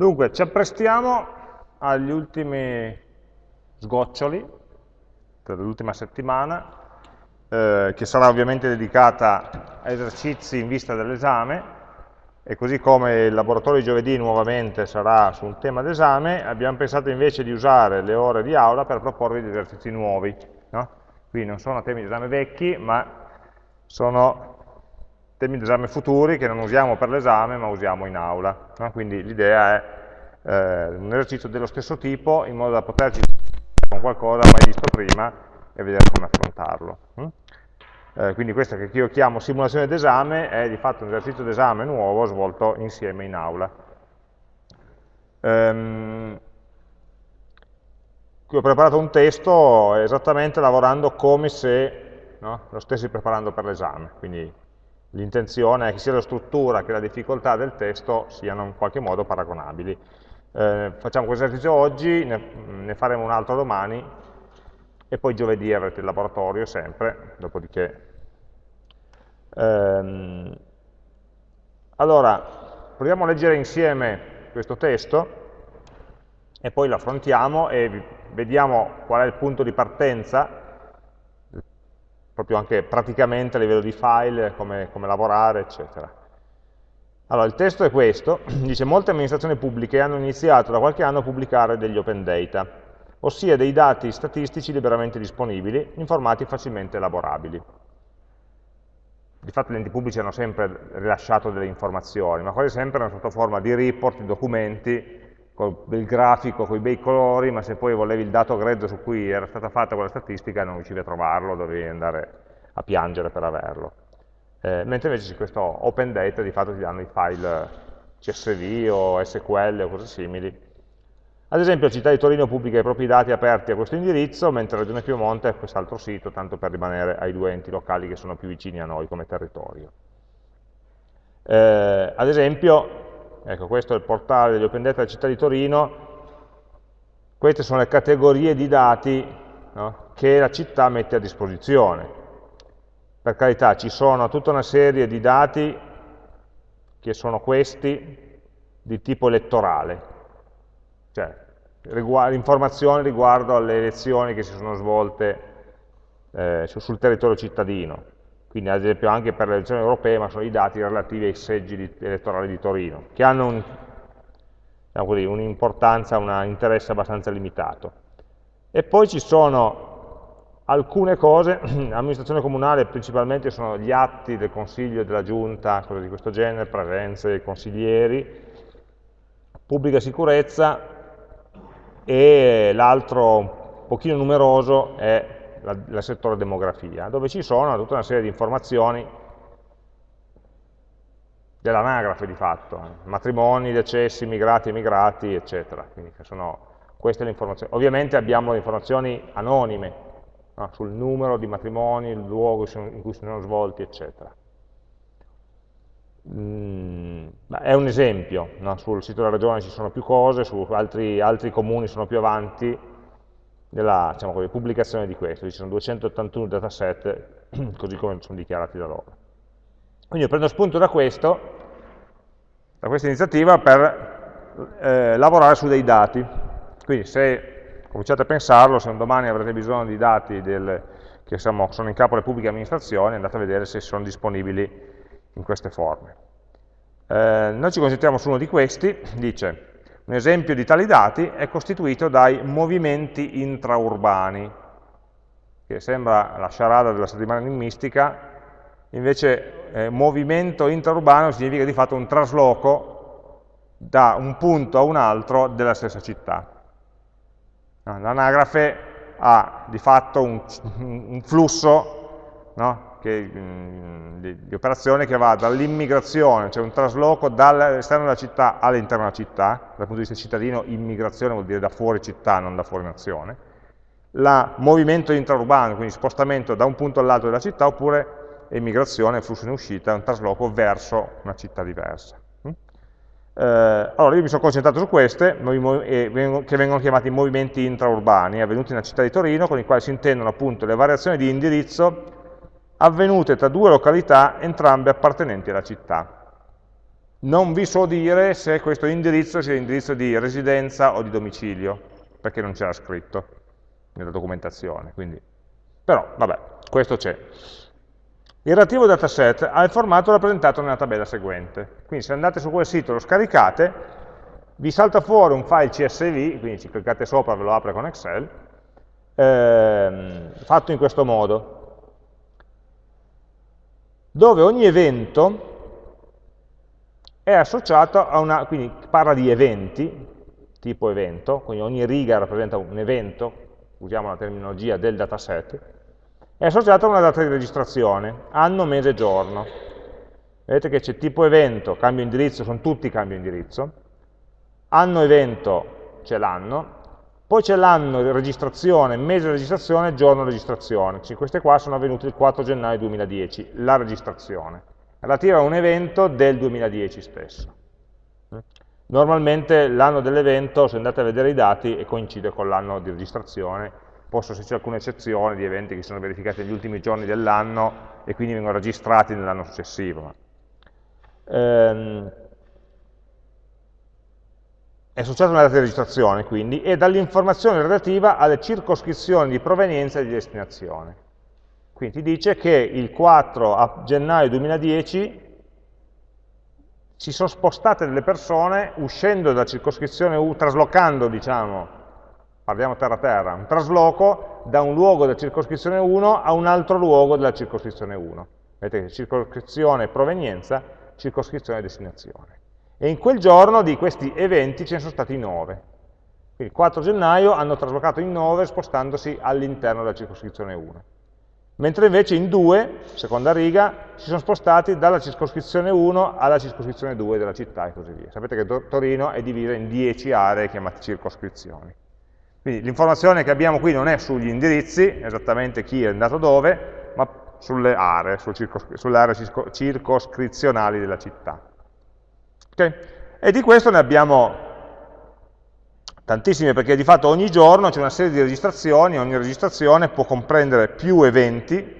Dunque, ci apprestiamo agli ultimi sgoccioli per l'ultima settimana, eh, che sarà ovviamente dedicata a esercizi in vista dell'esame, e così come il laboratorio di giovedì nuovamente sarà su un tema d'esame, abbiamo pensato invece di usare le ore di aula per proporvi degli esercizi nuovi. No? Quindi non sono temi di esame vecchi, ma sono temi di esame futuri che non usiamo per l'esame ma usiamo in aula. No? Quindi l'idea è eh, un esercizio dello stesso tipo in modo da poterci con qualcosa mai visto prima e vedere come affrontarlo. Mm? Eh, quindi questa che io chiamo simulazione d'esame è di fatto un esercizio d'esame nuovo svolto insieme in aula. Ehm, qui ho preparato un testo esattamente lavorando come se no, lo stessi preparando per l'esame, quindi L'intenzione è che sia la struttura che la difficoltà del testo siano in qualche modo paragonabili. Eh, facciamo questo esercizio oggi, ne, ne, faremo un altro domani e poi giovedì avrete il laboratorio sempre, dopodiché... Ehm, allora, proviamo a leggere insieme questo testo e poi lo affrontiamo e vediamo qual è il punto di partenza proprio anche praticamente a livello di file, come, come lavorare, eccetera. Allora, il testo è questo, dice molte amministrazioni pubbliche hanno iniziato da qualche anno a pubblicare degli open data, ossia dei dati statistici liberamente disponibili, in formati facilmente elaborabili. Di fatto gli enti pubblici hanno sempre rilasciato delle informazioni, ma quasi sempre sotto forma di report, di documenti, con il grafico, con i bei colori, ma se poi volevi il dato grezzo su cui era stata fatta quella statistica non riuscivi a trovarlo, dovevi andare a piangere per averlo. Eh, mentre invece questo open data di fatto ti danno i file CSV o SQL o cose simili. Ad esempio la città di Torino pubblica i propri dati aperti a questo indirizzo, mentre la Regione Piemonte ha quest'altro sito, tanto per rimanere ai due enti locali che sono più vicini a noi come territorio. Eh, ad esempio, Ecco, questo è il portale degli Open Data della città di Torino, queste sono le categorie di dati no, che la città mette a disposizione. Per carità, ci sono tutta una serie di dati che sono questi di tipo elettorale, cioè riguardo, informazioni riguardo alle elezioni che si sono svolte eh, sul territorio cittadino quindi ad esempio anche per le elezioni europee, ma sono i dati relativi ai seggi di, elettorali di Torino, che hanno diciamo un'importanza, un interesse abbastanza limitato. E poi ci sono alcune cose, l'amministrazione comunale principalmente sono gli atti del consiglio della giunta, cose di questo genere, presenze consiglieri, pubblica sicurezza e l'altro un pochino numeroso è il settore demografia, dove ci sono tutta una serie di informazioni dell'anagrafe di fatto, matrimoni, decessi, immigrati, emigrati, eccetera. Quindi sono queste le informazioni. Ovviamente abbiamo le informazioni anonime no? sul numero di matrimoni, il luogo in cui si sono svolti, eccetera. Mm, è un esempio, no? sul sito della regione ci sono più cose, su altri, altri comuni sono più avanti, della diciamo pubblicazione di questo, ci sono 281 dataset così come sono dichiarati da loro. Quindi io prendo spunto da questo, da questa iniziativa per eh, lavorare su dei dati. Quindi se cominciate a pensarlo, se un domani avrete bisogno di dati del, che siamo, sono in capo alle pubbliche amministrazioni, andate a vedere se sono disponibili in queste forme. Eh, noi ci concentriamo su uno di questi, dice un esempio di tali dati è costituito dai movimenti intraurbani, che sembra la sciarada della settimana enigmistica, invece eh, movimento intraurbano significa di fatto un trasloco da un punto a un altro della stessa città. L'anagrafe ha di fatto un, un flusso no? Che, mm, di, di, operazione che va dall'immigrazione, cioè un trasloco dall'esterno della città all'interno della città, dal punto di vista cittadino immigrazione vuol dire da fuori città, non da fuori nazione, il movimento intraurbano, quindi spostamento da un punto all'altro della città, oppure immigrazione, flusso in uscita, un trasloco verso una città diversa. Mm? Eh, allora io mi sono concentrato su queste, che vengono chiamati movimenti intraurbani, avvenuti nella città di Torino, con i quali si intendono appunto le variazioni di indirizzo avvenute tra due località entrambe appartenenti alla città. non vi so dire se questo indirizzo sia indirizzo di residenza o di domicilio, perché non c'era scritto nella documentazione. Quindi. Però, vabbè, questo c'è. Il relativo dataset ha il formato rappresentato nella tabella seguente. Quindi se andate su quel sito e lo scaricate, vi salta fuori un file CSV, quindi ci cliccate sopra e ve lo apre con Excel, ehm, fatto in questo modo, dove ogni evento è associato a una, quindi parla di eventi, tipo evento, quindi ogni riga rappresenta un evento, usiamo la terminologia del dataset, è associato a una data di registrazione, anno, mese, giorno. Vedete che c'è tipo evento, cambio indirizzo, sono tutti cambio indirizzo, anno evento c'è l'anno, poi c'è l'anno di registrazione, mese di registrazione, giorno di registrazione. Cioè, queste qua sono avvenute il 4 gennaio 2010, la registrazione, relativa a un evento del 2010 stesso. Normalmente l'anno dell'evento, se andate a vedere i dati, coincide con l'anno di registrazione, possono esserci alcune eccezioni di eventi che sono verificati negli ultimi giorni dell'anno e quindi vengono registrati nell'anno successivo. Ehm, è associato a una data di registrazione, quindi, e dall'informazione relativa alle circoscrizioni di provenienza e di destinazione. Quindi ti dice che il 4 gennaio 2010 si sono spostate delle persone uscendo dalla circoscrizione U, traslocando, diciamo, parliamo terra-terra, un trasloco da un luogo della circoscrizione 1 a un altro luogo della circoscrizione 1. Vedete, circoscrizione provenienza, circoscrizione destinazione. E in quel giorno di questi eventi ce ne sono stati 9. Quindi il 4 gennaio hanno traslocato in 9 spostandosi all'interno della circoscrizione 1. Mentre invece in 2, seconda riga, si sono spostati dalla circoscrizione 1 alla circoscrizione 2 della città e così via. Sapete che Torino è divisa in 10 aree chiamate circoscrizioni. Quindi l'informazione che abbiamo qui non è sugli indirizzi, esattamente chi è andato dove, ma sulle aree, sulle aree circoscrizionali della città. Okay? E di questo ne abbiamo tantissime, perché di fatto ogni giorno c'è una serie di registrazioni, ogni registrazione può comprendere più eventi,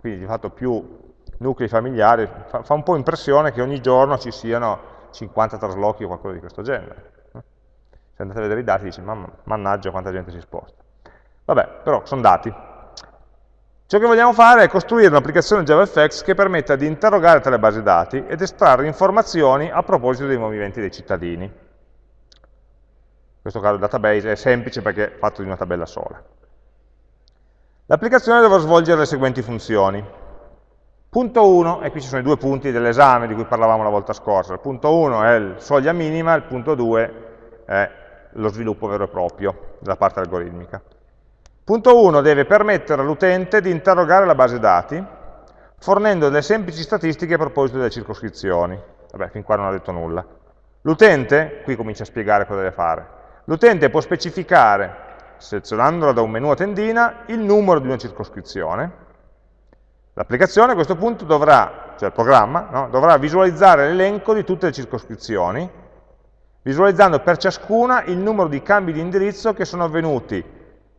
quindi di fatto più nuclei familiari, fa, fa un po' impressione che ogni giorno ci siano 50 traslochi o qualcosa di questo genere se andate a vedere i dati dici, mannaggia quanta gente si sposta. Vabbè, però sono dati. Ciò che vogliamo fare è costruire un'applicazione JavaFX che permetta di interrogare tale base dati ed estrarre informazioni a proposito dei movimenti dei cittadini. In questo caso il database è semplice perché è fatto di una tabella sola. L'applicazione dovrà svolgere le seguenti funzioni. Punto 1, e qui ci sono i due punti dell'esame di cui parlavamo la volta scorsa. Il punto 1 è il soglia minima, il punto 2 è lo sviluppo vero e proprio della parte algoritmica. Punto 1 deve permettere all'utente di interrogare la base dati fornendo delle semplici statistiche a proposito delle circoscrizioni. Vabbè, fin qua non ha detto nulla. L'utente, qui comincia a spiegare cosa deve fare, l'utente può specificare, selezionandola da un menu a tendina, il numero di una circoscrizione. L'applicazione a questo punto dovrà, cioè il programma, no, dovrà visualizzare l'elenco di tutte le circoscrizioni visualizzando per ciascuna il numero di cambi di indirizzo che sono avvenuti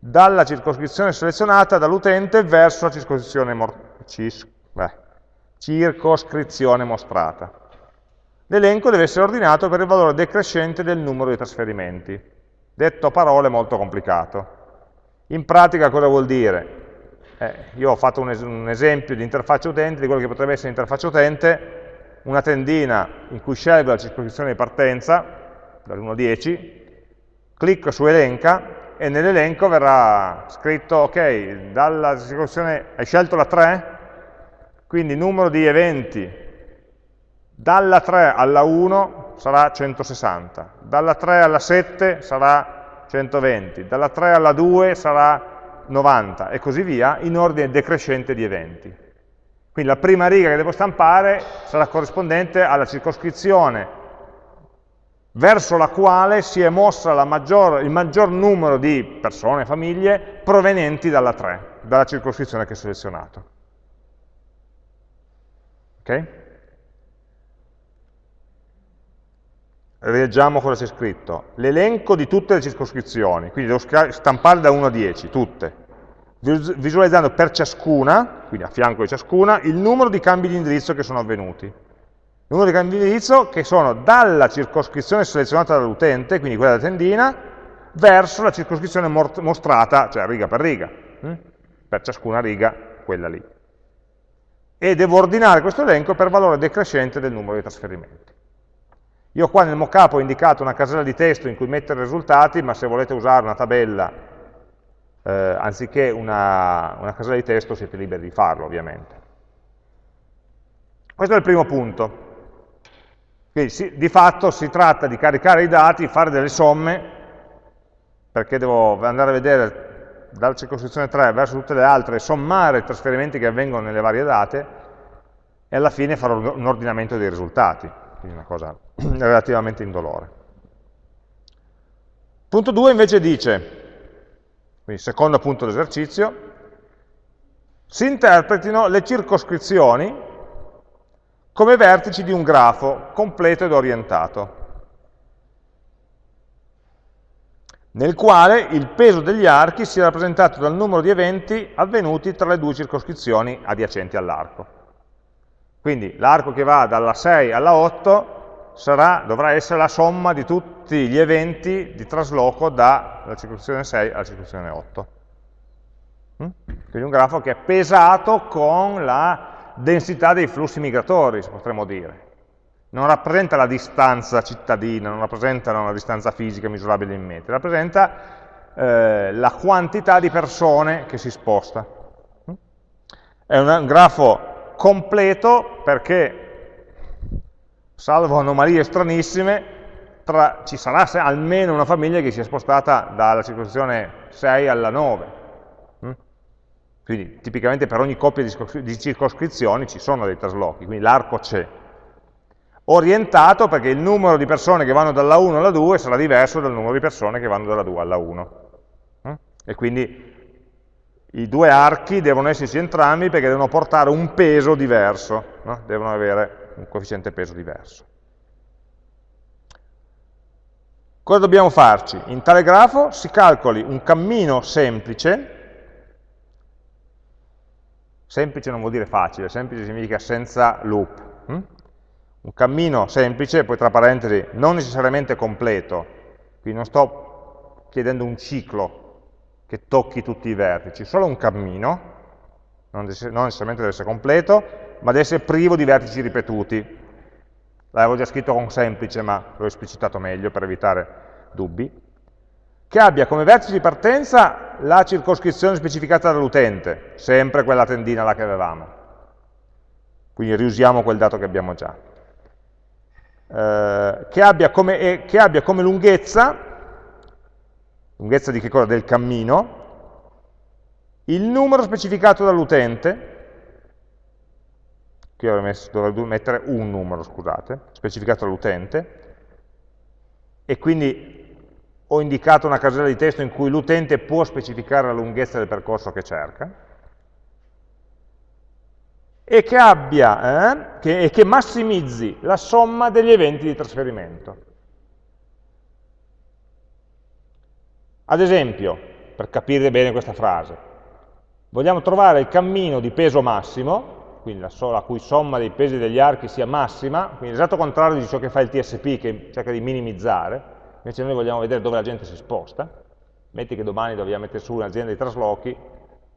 dalla circoscrizione selezionata dall'utente verso la circoscrizione, cis, beh, circoscrizione mostrata. L'elenco deve essere ordinato per il valore decrescente del numero di trasferimenti. Detto a parole molto complicato. In pratica cosa vuol dire? Eh, io ho fatto un, es un esempio di interfaccia utente, di quello che potrebbe essere interfaccia utente, una tendina in cui scelgo la circoscrizione di partenza, dall'1 al 10, clicco su elenca e nell'elenco verrà scritto, ok, dalla circoscrizione hai scelto la 3, quindi numero di eventi. Dalla 3 alla 1 sarà 160, dalla 3 alla 7 sarà 120, dalla 3 alla 2 sarà 90 e così via, in ordine decrescente di eventi. Quindi la prima riga che devo stampare sarà corrispondente alla circoscrizione verso la quale si è mossa maggior, il maggior numero di persone, famiglie, provenienti dalla 3, dalla circoscrizione che ho selezionato. Ok? Rileggiamo cosa c'è scritto. L'elenco di tutte le circoscrizioni, quindi devo stampare da 1 a 10, tutte, visualizzando per ciascuna, quindi a fianco di ciascuna, il numero di cambi di indirizzo che sono avvenuti. Numero di canali di indirizzo che sono dalla circoscrizione selezionata dall'utente, quindi quella della tendina, verso la circoscrizione mostrata, cioè riga per riga, hm? per ciascuna riga quella lì. E devo ordinare questo elenco per valore decrescente del numero di trasferimenti. Io qua nel mockup ho indicato una casella di testo in cui mettere i risultati, ma se volete usare una tabella eh, anziché una, una casella di testo siete liberi di farlo ovviamente. Questo è il primo punto. Quindi si, di fatto si tratta di caricare i dati, fare delle somme, perché devo andare a vedere dalla circoscrizione 3 verso tutte le altre, sommare i trasferimenti che avvengono nelle varie date, e alla fine farò un ordinamento dei risultati quindi una cosa relativamente indolore. Punto 2 invece dice, quindi secondo punto dell'esercizio, si interpretino le circoscrizioni come vertici di un grafo completo ed orientato, nel quale il peso degli archi sia rappresentato dal numero di eventi avvenuti tra le due circoscrizioni adiacenti all'arco. Quindi l'arco che va dalla 6 alla 8 sarà, dovrà essere la somma di tutti gli eventi di trasloco dalla circoscrizione 6 alla circoscrizione 8. Mm? Quindi un grafo che è pesato con la densità dei flussi migratori, potremmo dire. Non rappresenta la distanza cittadina, non rappresenta una distanza fisica misurabile in metri, rappresenta eh, la quantità di persone che si sposta. È un grafo completo perché, salvo anomalie stranissime, tra, ci sarà almeno una famiglia che si è spostata dalla circoscrizione 6 alla 9. Quindi tipicamente per ogni coppia di circoscrizioni ci sono dei traslochi, quindi l'arco c'è. Orientato perché il numero di persone che vanno dalla 1 alla 2 sarà diverso dal numero di persone che vanno dalla 2 alla 1. Mm? E quindi i due archi devono esserci entrambi perché devono portare un peso diverso, no? devono avere un coefficiente peso diverso. Cosa dobbiamo farci? In tale grafo si calcoli un cammino semplice, semplice non vuol dire facile, semplice significa senza loop, hm? un cammino semplice, poi tra parentesi non necessariamente completo, quindi non sto chiedendo un ciclo che tocchi tutti i vertici, solo un cammino, non, necessariamente deve essere completo, ma deve essere privo di vertici ripetuti. L'avevo già scritto con semplice, ma l'ho esplicitato meglio per evitare dubbi. Che abbia come vertice di partenza la circoscrizione specificata dall'utente, sempre quella tendina là che avevamo. Quindi riusiamo quel dato che abbiamo già. Eh, che, abbia come, eh, che abbia come lunghezza lunghezza di che cosa? Del cammino, il numero specificato dall'utente, qui dovrei mettere un numero, scusate, specificato dall'utente, e quindi ho indicato una casella di testo in cui l'utente può specificare la lunghezza del percorso che cerca, e che, abbia, eh, che, che massimizzi la somma degli eventi di trasferimento. Ad esempio, per capire bene questa frase, vogliamo trovare il cammino di peso massimo, quindi la, so la cui somma dei pesi degli archi sia massima, quindi l'esatto contrario di ciò che fa il TSP che cerca di minimizzare, invece noi vogliamo vedere dove la gente si sposta, metti che domani dobbiamo mettere su un'azienda di traslochi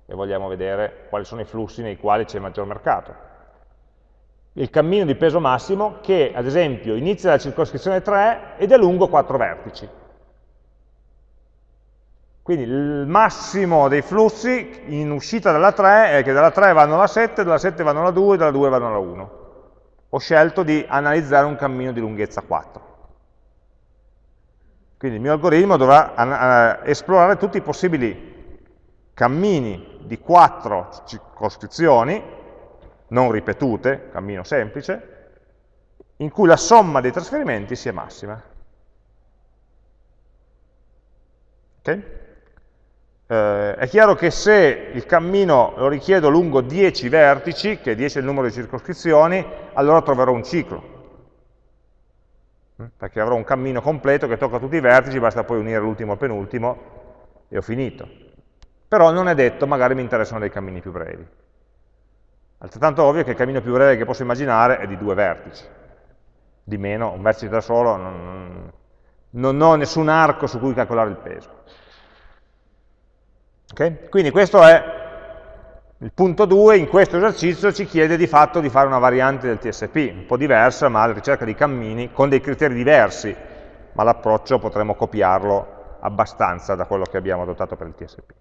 e vogliamo vedere quali sono i flussi nei quali c'è maggior mercato. Il cammino di peso massimo che, ad esempio, inizia dalla circoscrizione 3 ed è lungo 4 vertici. Quindi il massimo dei flussi in uscita dalla 3 è che dalla 3 vanno alla 7, dalla 7 vanno alla 2, dalla 2 vanno alla 1. Ho scelto di analizzare un cammino di lunghezza 4. Quindi il mio algoritmo dovrà esplorare tutti i possibili cammini di 4 circoscrizioni, non ripetute, cammino semplice, in cui la somma dei trasferimenti sia massima. Okay? Eh, è chiaro che se il cammino lo richiedo lungo 10 vertici, che 10 è il numero di circoscrizioni, allora troverò un ciclo? Perché avrò un cammino completo che tocca tutti i vertici, basta poi unire l'ultimo al penultimo e ho finito. Però non è detto, magari mi interessano dei cammini più brevi. Altrettanto ovvio che il cammino più breve che posso immaginare è di due vertici. di meno, un vertice da solo, non, non ho nessun arco su cui calcolare il peso. Okay? Quindi questo è il punto 2, in questo esercizio ci chiede di fatto di fare una variante del TSP, un po' diversa, ma alla ricerca di cammini, con dei criteri diversi, ma l'approccio potremmo copiarlo abbastanza da quello che abbiamo adottato per il TSP.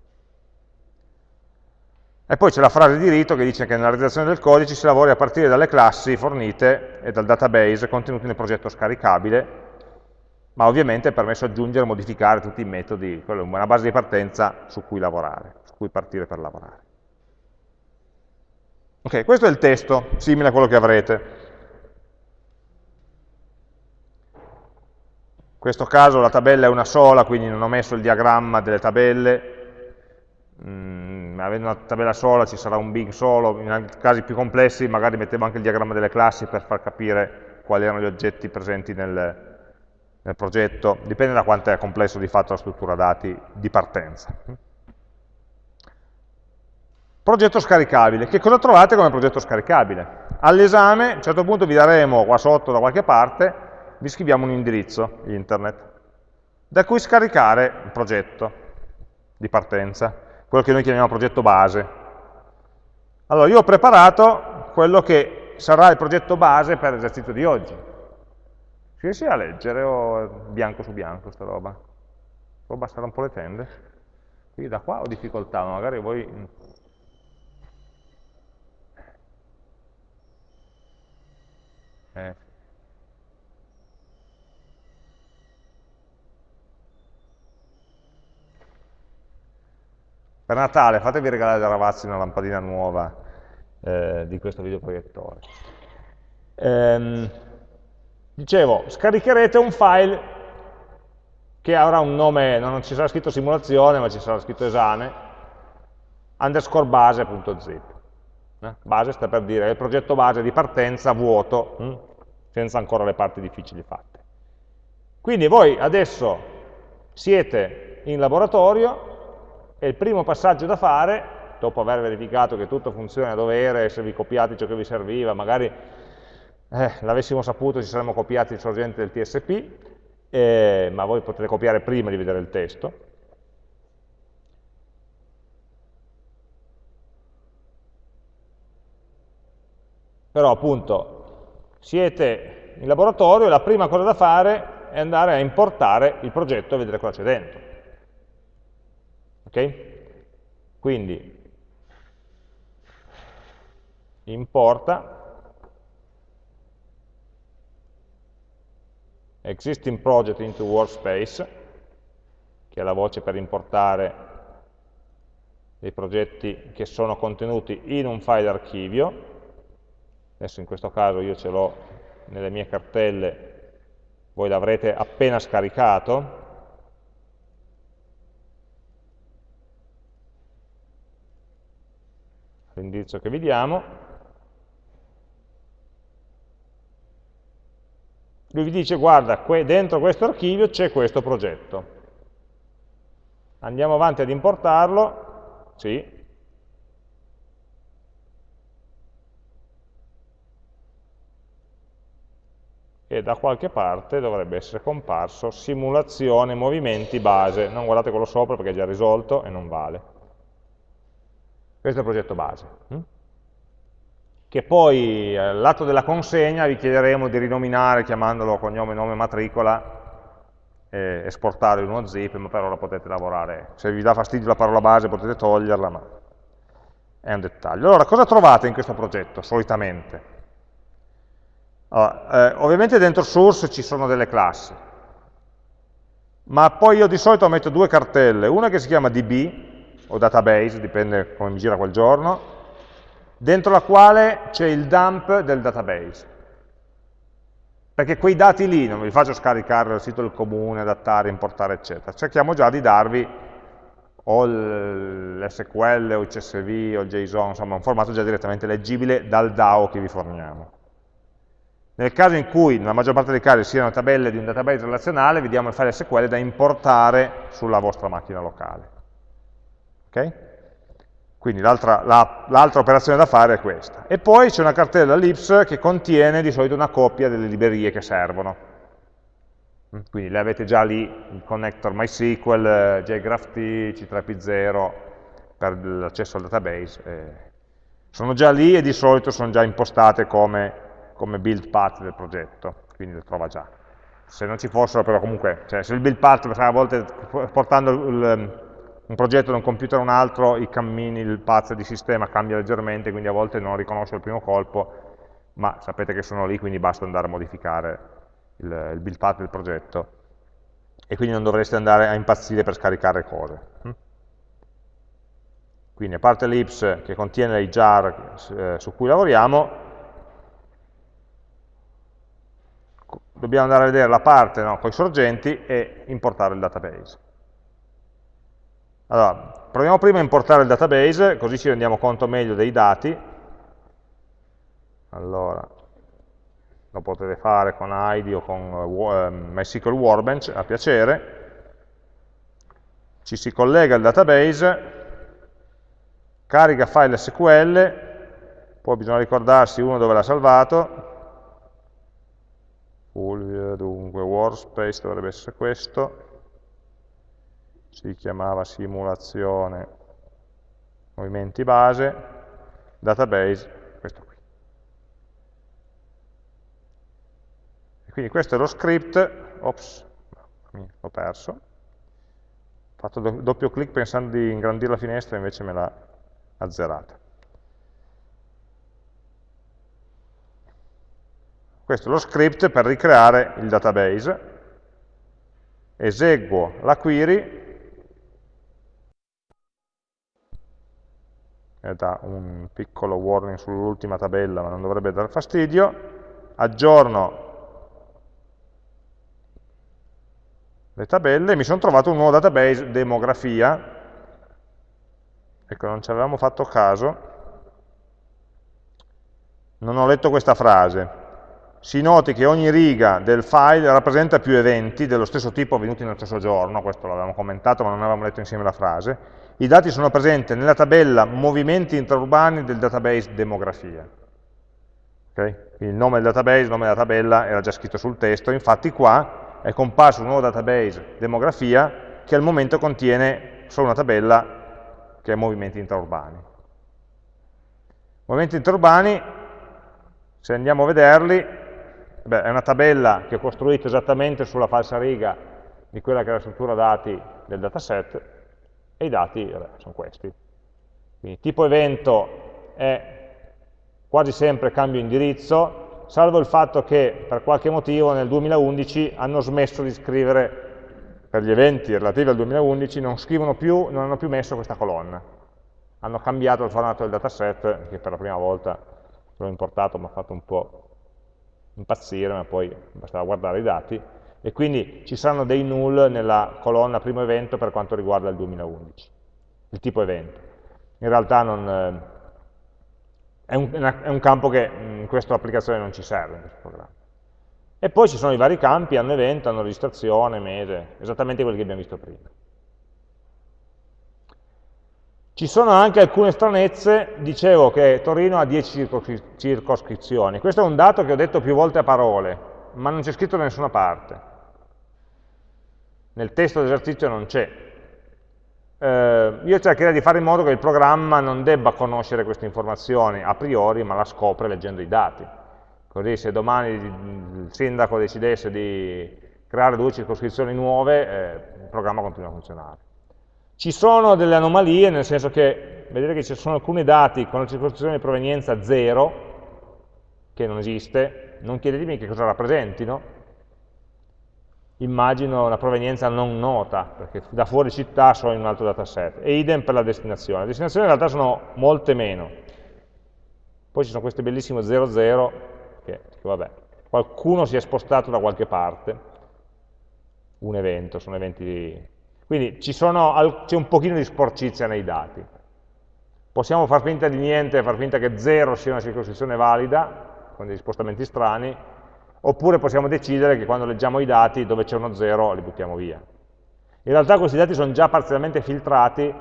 E poi c'è la frase di rito che dice che nella realizzazione del codice si lavori a partire dalle classi fornite e dal database contenuti nel progetto scaricabile, ma ovviamente è permesso aggiungere e modificare tutti i metodi, quella è una base di partenza su cui lavorare, su cui partire per lavorare. Ok, questo è il testo, simile a quello che avrete. In questo caso la tabella è una sola, quindi non ho messo il diagramma delle tabelle, mm, avendo una tabella sola ci sarà un bin solo, in casi più complessi magari mettevo anche il diagramma delle classi per far capire quali erano gli oggetti presenti nel, nel progetto, dipende da quanto è complesso di fatto la struttura dati di partenza. Progetto scaricabile. Che cosa trovate come progetto scaricabile? All'esame, a un certo punto vi daremo qua sotto da qualche parte, vi scriviamo un indirizzo internet, da cui scaricare il progetto di partenza quello che noi chiamiamo progetto base. Allora, io ho preparato quello che sarà il progetto base per l'esercizio di oggi. Si riesce a leggere o bianco su bianco sta roba? Può abbassare un po' le tende? Qui da qua ho difficoltà, magari voi... Eh, Per Natale fatevi regalare da ragazzi una lampadina nuova eh, di questo videoproiettore. Ehm, dicevo, scaricherete un file che avrà un nome, non ci sarà scritto simulazione, ma ci sarà scritto esame, underscore base.zip. Eh? Base sta per dire il progetto base di partenza vuoto, hm? Senza ancora le parti difficili fatte. Quindi voi adesso siete in laboratorio, e il primo passaggio da fare, dopo aver verificato che tutto funziona a dovere, se vi copiate ciò che vi serviva, magari eh, l'avessimo saputo ci saremmo copiati il sorgente del TSP, eh, ma voi potete copiare prima di vedere il testo. Però appunto siete in laboratorio e la prima cosa da fare è andare a importare il progetto e vedere cosa c'è dentro. Ok? Quindi importa existing project into workspace, che è la voce per importare dei progetti che sono contenuti in un file archivio. Adesso in questo caso io ce l'ho nelle mie cartelle, voi l'avrete appena scaricato, l'indirizzo che vi diamo, lui vi dice guarda, dentro questo archivio c'è questo progetto. Andiamo avanti ad importarlo, sì, e da qualche parte dovrebbe essere comparso simulazione movimenti base, non guardate quello sopra perché è già risolto e non vale. Questo è il progetto base. Hm? Che poi eh, al lato della consegna vi chiederemo di rinominare chiamandolo cognome, nome, matricola, e esportare in uno zip, ma per ora potete lavorare. Se vi dà fastidio la parola base potete toglierla, ma è un dettaglio. Allora, cosa trovate in questo progetto, solitamente? Allora, eh, ovviamente dentro source ci sono delle classi, ma poi io di solito metto due cartelle, una che si chiama db, o database, dipende come mi gira quel giorno, dentro la quale c'è il dump del database. Perché quei dati lì non vi faccio scaricare dal sito del comune, adattare, importare, eccetera. Cerchiamo già di darvi o l'SQL o il CSV o il JSON, insomma un formato già direttamente leggibile dal DAO che vi forniamo. Nel caso in cui, nella maggior parte dei casi, siano tabelle di un database relazionale, vi diamo il file SQL da importare sulla vostra macchina locale. Okay? Quindi l'altra la, operazione da fare è questa. E poi c'è una cartella libs che contiene di solito una copia delle librerie che servono. Quindi le avete già lì, il connector MySQL, JGraphT, C3P0 per l'accesso al database. Eh. Sono già lì e di solito sono già impostate come, come build path del progetto, quindi le trova già. Se non ci fossero però comunque, cioè se il build path a volte portando il, un progetto da un computer a un altro, i cammini, il path di sistema cambia leggermente, quindi a volte non riconosce il primo colpo, ma sapete che sono lì, quindi basta andare a modificare il, il build path del progetto e quindi non dovreste andare a impazzire per scaricare cose. Hm? Quindi a parte l'ips che contiene i jar eh, su cui lavoriamo, dobbiamo andare a vedere la parte no, con i sorgenti e importare il database. Allora, proviamo prima a importare il database, così ci rendiamo conto meglio dei dati. Allora, lo potete fare con ID o con uh, MySQL Workbench, a piacere. Ci si collega al database, carica file SQL, poi bisogna ricordarsi uno dove l'ha salvato, Fulvio, dunque workspace dovrebbe essere questo, si chiamava simulazione movimenti base, database, questo qui. E quindi questo è lo script, ops, l'ho perso, ho fatto doppio clic pensando di ingrandire la finestra, invece me l'ha azzerata. Questo è lo script per ricreare il database, eseguo la query. Dà un piccolo warning sull'ultima tabella ma non dovrebbe dar fastidio, aggiorno le tabelle. E mi sono trovato un nuovo database demografia, ecco non ci avevamo fatto caso, non ho letto questa frase, si noti che ogni riga del file rappresenta più eventi dello stesso tipo avvenuti nello stesso giorno, questo l'avevamo commentato ma non avevamo letto insieme la frase, i dati sono presenti nella tabella movimenti intraurbani del database demografia. Okay? Il nome del database, il nome della tabella era già scritto sul testo, infatti qua è comparso un nuovo database demografia che al momento contiene solo una tabella che è movimenti intraurbani. Movimenti intraurbani, se andiamo a vederli, beh, è una tabella che ho costruito esattamente sulla falsa riga di quella che è la struttura dati del dataset, e i dati vabbè, sono questi. Quindi tipo evento è quasi sempre cambio indirizzo, salvo il fatto che per qualche motivo nel 2011 hanno smesso di scrivere, per gli eventi relativi al 2011, non scrivono più, non hanno più messo questa colonna. Hanno cambiato il formato del dataset, che per la prima volta l'ho importato, mi ha fatto un po' impazzire, ma poi bastava guardare i dati, e quindi ci saranno dei null nella colonna primo evento per quanto riguarda il 2011, il tipo evento. In realtà non, eh, è, un, è, un, campo che in questa applicazione non ci serve, in questo programma. E poi ci sono i vari campi, hanno evento, hanno registrazione, mese, esattamente quelli che abbiamo visto prima. Ci sono anche alcune stranezze, dicevo che Torino ha 10 circoscrizioni, questo è un dato che ho detto più volte a parole, ma non c'è scritto da nessuna parte. Nel testo dell'esercizio non c'è. Eh, io cercherei di fare in modo che il programma non debba conoscere queste informazioni a priori, ma la scopre leggendo i dati. Così se domani il sindaco decidesse di creare due circoscrizioni nuove, eh, il programma continua a funzionare. Ci sono delle anomalie, nel senso che vedete che ci sono alcuni dati con la circoscrizione di provenienza 0, che non esiste, non chiedetemi che cosa rappresentino, immagino una provenienza non nota, perché da fuori città sono in un altro dataset, e idem per la destinazione. Le destinazioni in realtà sono molte meno. Poi ci sono questi bellissimi 00, che, che vabbè, qualcuno si è spostato da qualche parte, un evento, sono eventi. Quindi c'è un pochino di sporcizia nei dati. Possiamo far finta di niente, far finta che 0 sia una circoscrizione valida, con degli spostamenti strani, oppure possiamo decidere che quando leggiamo i dati dove c'è uno 0 li buttiamo via. In realtà questi dati sono già parzialmente filtrati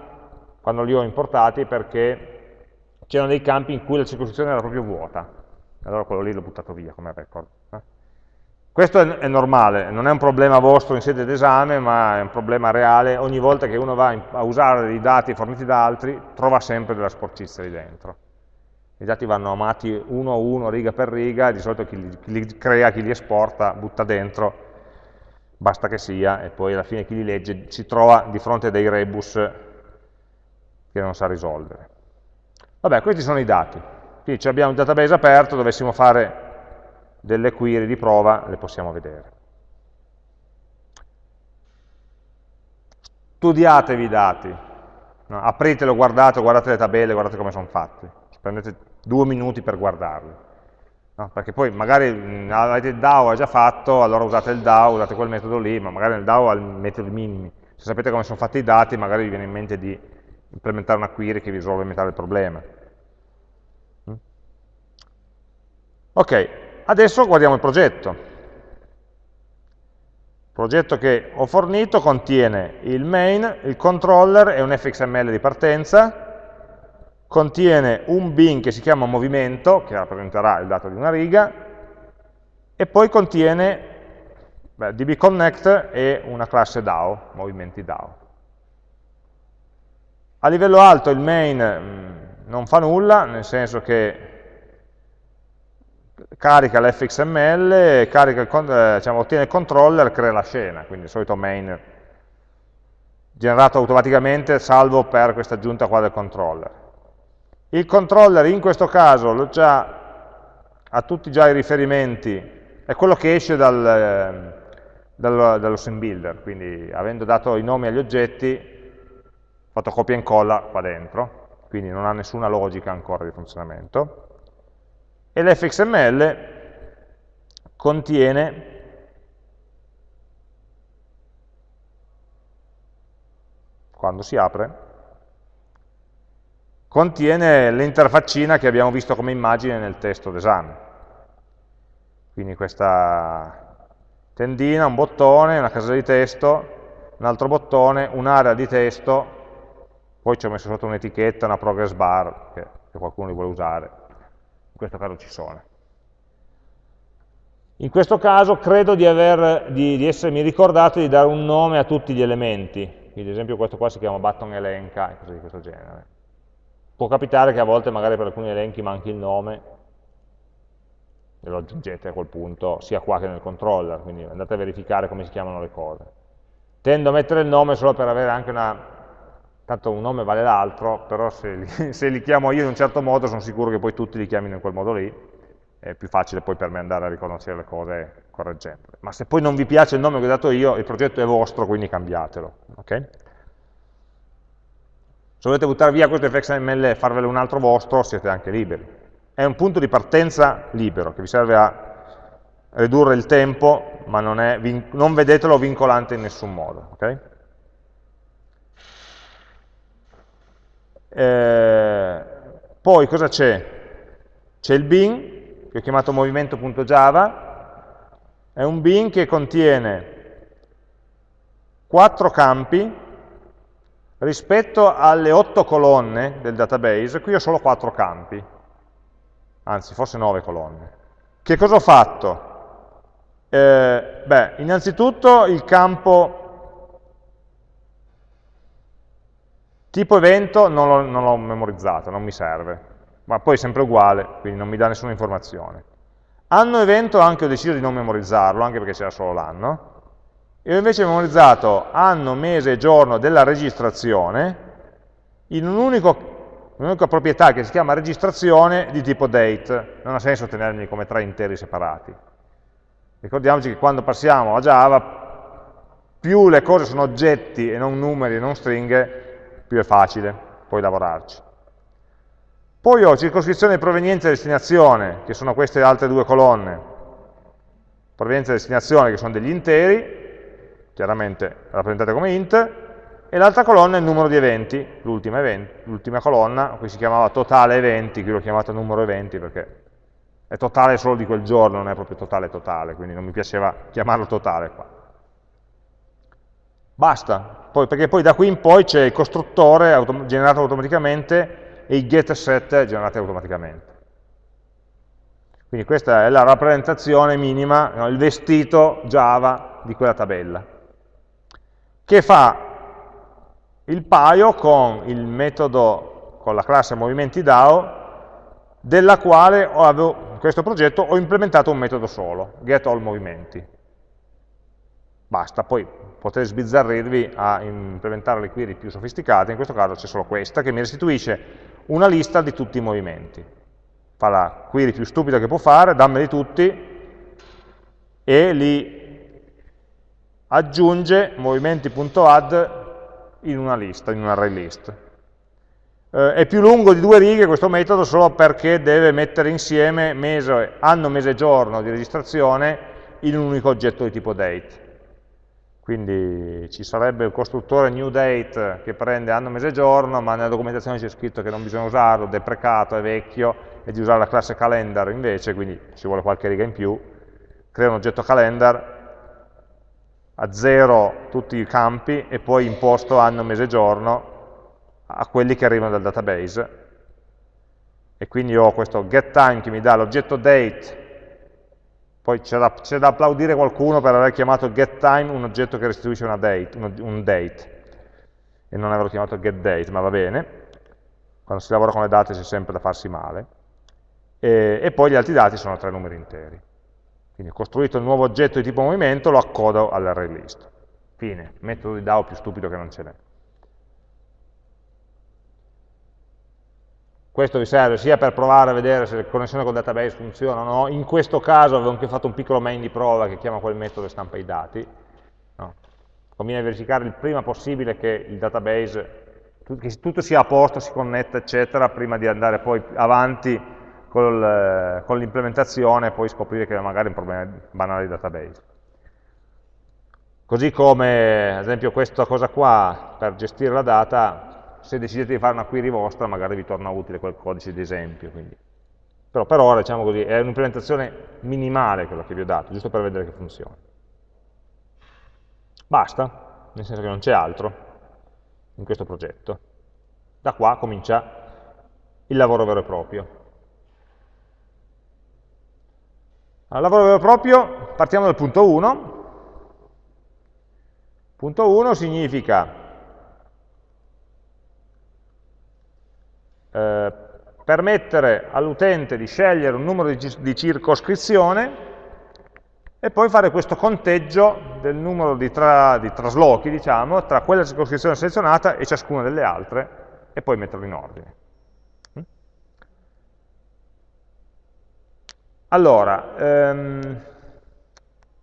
quando li ho importati perché c'erano dei campi in cui la circoscrizione era proprio vuota, allora quello lì l'ho buttato via come record. Eh. Questo è, è, normale, non è un problema vostro in sede d'esame, ma è un problema reale, ogni volta che uno va a usare dei dati forniti da altri, trova sempre della sporcizia lì dentro. I dati vanno amati uno a uno, riga per riga, di solito chi li, chi li crea, chi li esporta, butta dentro, basta che sia, e poi alla fine chi li legge si trova di fronte a dei rebus che non sa risolvere. Vabbè, questi sono i dati. Quindi abbiamo un database aperto, dovessimo fare delle query di prova, le possiamo vedere. Studiatevi i dati, no? apritelo, guardate, guardate le tabelle, guardate come sono fatti. Prendete due minuti per guardarli. No? Perché poi magari mh, avete il DAO già fatto, allora usate il DAO, usate quel metodo lì, ma magari nel DAO ha i metodi minimi. Se sapete come sono fatti i dati, magari vi viene in mente di implementare una query che vi risolve metà del problema. Mm? Ok, adesso guardiamo il progetto. Il progetto che ho fornito contiene il main, il controller e un fxml di partenza, contiene un bin che si chiama movimento, che rappresenterà il dato di una riga, e poi contiene beh, dbconnect e una classe DAO, movimenti DAO. A livello alto il main mh, mm, non fa nulla, nel senso che carica l'fxml, carica il, eh, diciamo, ottiene il controller, crea la scena, quindi il solito main generato automaticamente salvo per questa aggiunta qua del controller. Il controller in questo caso già, ha tutti già i riferimenti, è quello che esce dal, ehm, dal, dallo sim builder, quindi avendo dato i nomi agli oggetti, fatto copia e incolla qua dentro, quindi non ha nessuna logica ancora di funzionamento. E l'fxml contiene quando si apre contiene l'interfaccina che abbiamo visto come immagine nel testo d'esame. Quindi questa tendina, un bottone, una casella di testo, un altro bottone, un'area di testo, poi ci ho messo sotto un'etichetta, una progress bar, che, che qualcuno li vuole usare. In questo caso ci sono. In questo caso credo di, aver, di, di, essermi ricordato di dare un nome a tutti gli elementi, quindi ad esempio questo qua si chiama button elenca e cose di questo genere. Può capitare che a volte magari per alcuni elenchi manchi il nome e lo aggiungete a quel punto, sia qua che nel controller, quindi andate a verificare come si chiamano le cose. Tendo a mettere il nome solo per avere anche una... tanto un nome vale l'altro, però se li, se li chiamo io in un certo modo sono sicuro che poi tutti li chiamino in quel modo lì, è più facile poi per me andare a riconoscere le cose correggendole. Ma se poi non vi piace il nome che ho dato io, il progetto è vostro, quindi cambiatelo. Okay? Se volete buttare via questo fxml e farvelo un altro vostro, siete anche liberi. È un punto di partenza libero, che vi serve a ridurre il tempo, ma non, non vedetelo vincolante in nessun modo. Okay? Eh, poi cosa c'è? C'è il bin, che ho chiamato movimento.java, è un bin che contiene quattro campi rispetto alle otto colonne del database, qui ho solo quattro campi, anzi forse nove colonne. Che cosa ho fatto? Eh, beh, innanzitutto il campo tipo evento non l'ho memorizzato, non mi serve, ma poi è sempre uguale, quindi non mi dà nessuna informazione. Anno evento anche ho deciso di non memorizzarlo, anche perché c'era solo l'anno, e ho invece memorizzato anno, mese e giorno della registrazione in un'unica proprietà che si chiama registrazione di tipo date. Non ha senso tenerli come tre interi separati. Ricordiamoci che quando passiamo a Java, più le cose sono oggetti e non numeri e non stringhe, più è facile poi lavorarci. Poi ho circoscrizione di provenienza e destinazione, che sono queste altre due colonne. Provenienza e destinazione, che sono degli interi, chiaramente rappresentate come int, e l'altra colonna è il numero di eventi, l'ultima colonna, qui si chiamava totale eventi, qui l'ho chiamata numero eventi perché è totale solo di quel giorno, non è proprio totale totale, quindi non mi piaceva chiamarlo totale qua. Basta, poi, perché poi da qui in poi c'è il costruttore autom generato automaticamente e i get set generati automaticamente. Quindi questa è la rappresentazione minima, no, il vestito Java di quella tabella, che fa il paio con il metodo, con la classe movimenti DAO, della quale avevo, in questo progetto ho implementato un metodo solo, getAllMovimenti. Basta, poi potete sbizzarrirvi a implementare le query più sofisticate, in questo caso c'è solo questa, che mi restituisce una lista di tutti i movimenti. Fa la query più stupida che può fare, dammeli tutti, e li aggiunge movimenti.add in una lista, in un array list eh, è più lungo di due righe questo metodo solo perché deve mettere insieme mese, anno, mese e giorno di registrazione in un unico oggetto di tipo date. Quindi ci sarebbe il costruttore new date che prende anno, mese e giorno, ma nella documentazione c'è scritto che non bisogna usarlo, deprecato, è vecchio, e di usare la classe calendar invece, quindi ci vuole qualche riga in più. Crea un oggetto calendar, a zero tutti i campi e poi imposto anno, mese e giorno, a quelli che arrivano dal database e quindi ho questo getTime che mi dà l'oggetto date poi c'è da, da, applaudire qualcuno per aver chiamato getTime un oggetto che restituisce una date, un, un date. E non averlo chiamato getDate, ma va bene. Quando si lavora con le date c'è sempre da farsi male. E, e poi gli altri dati sono tre numeri interi. Quindi ho costruito il nuovo oggetto di tipo movimento, lo accodo all'array list. Fine, metodo di DAO più stupido che non ce n'è Questo vi serve sia per provare a vedere se la connessione col database funziona o no, in questo caso avevo anche fatto un piccolo main di prova che chiama quel metodo e stampa i dati. No. Conviene verificare il prima possibile che il database, che tutto sia a posto, si connetta, eccetera, prima di andare poi avanti con l'implementazione e poi scoprire che magari è un problema banale di database. Così come, ad esempio, questa cosa qua, per gestire la data, se decidete di fare una query vostra magari vi torna utile quel codice di esempio. Quindi. Però per ora, diciamo così, è un'implementazione minimale quella che vi ho dato, giusto per vedere che funziona. Basta, nel senso che non c'è altro in questo progetto. Da qua comincia il lavoro vero e proprio. Al lavoro vero e proprio partiamo dal punto 1. Punto 1 significa Eh, permettere all'utente di scegliere un numero di, di circoscrizione e poi fare questo conteggio del numero di, tra, di traslochi, diciamo, tra quella circoscrizione selezionata e ciascuna delle altre, e poi metterlo in ordine. Mm? Allora, ehm,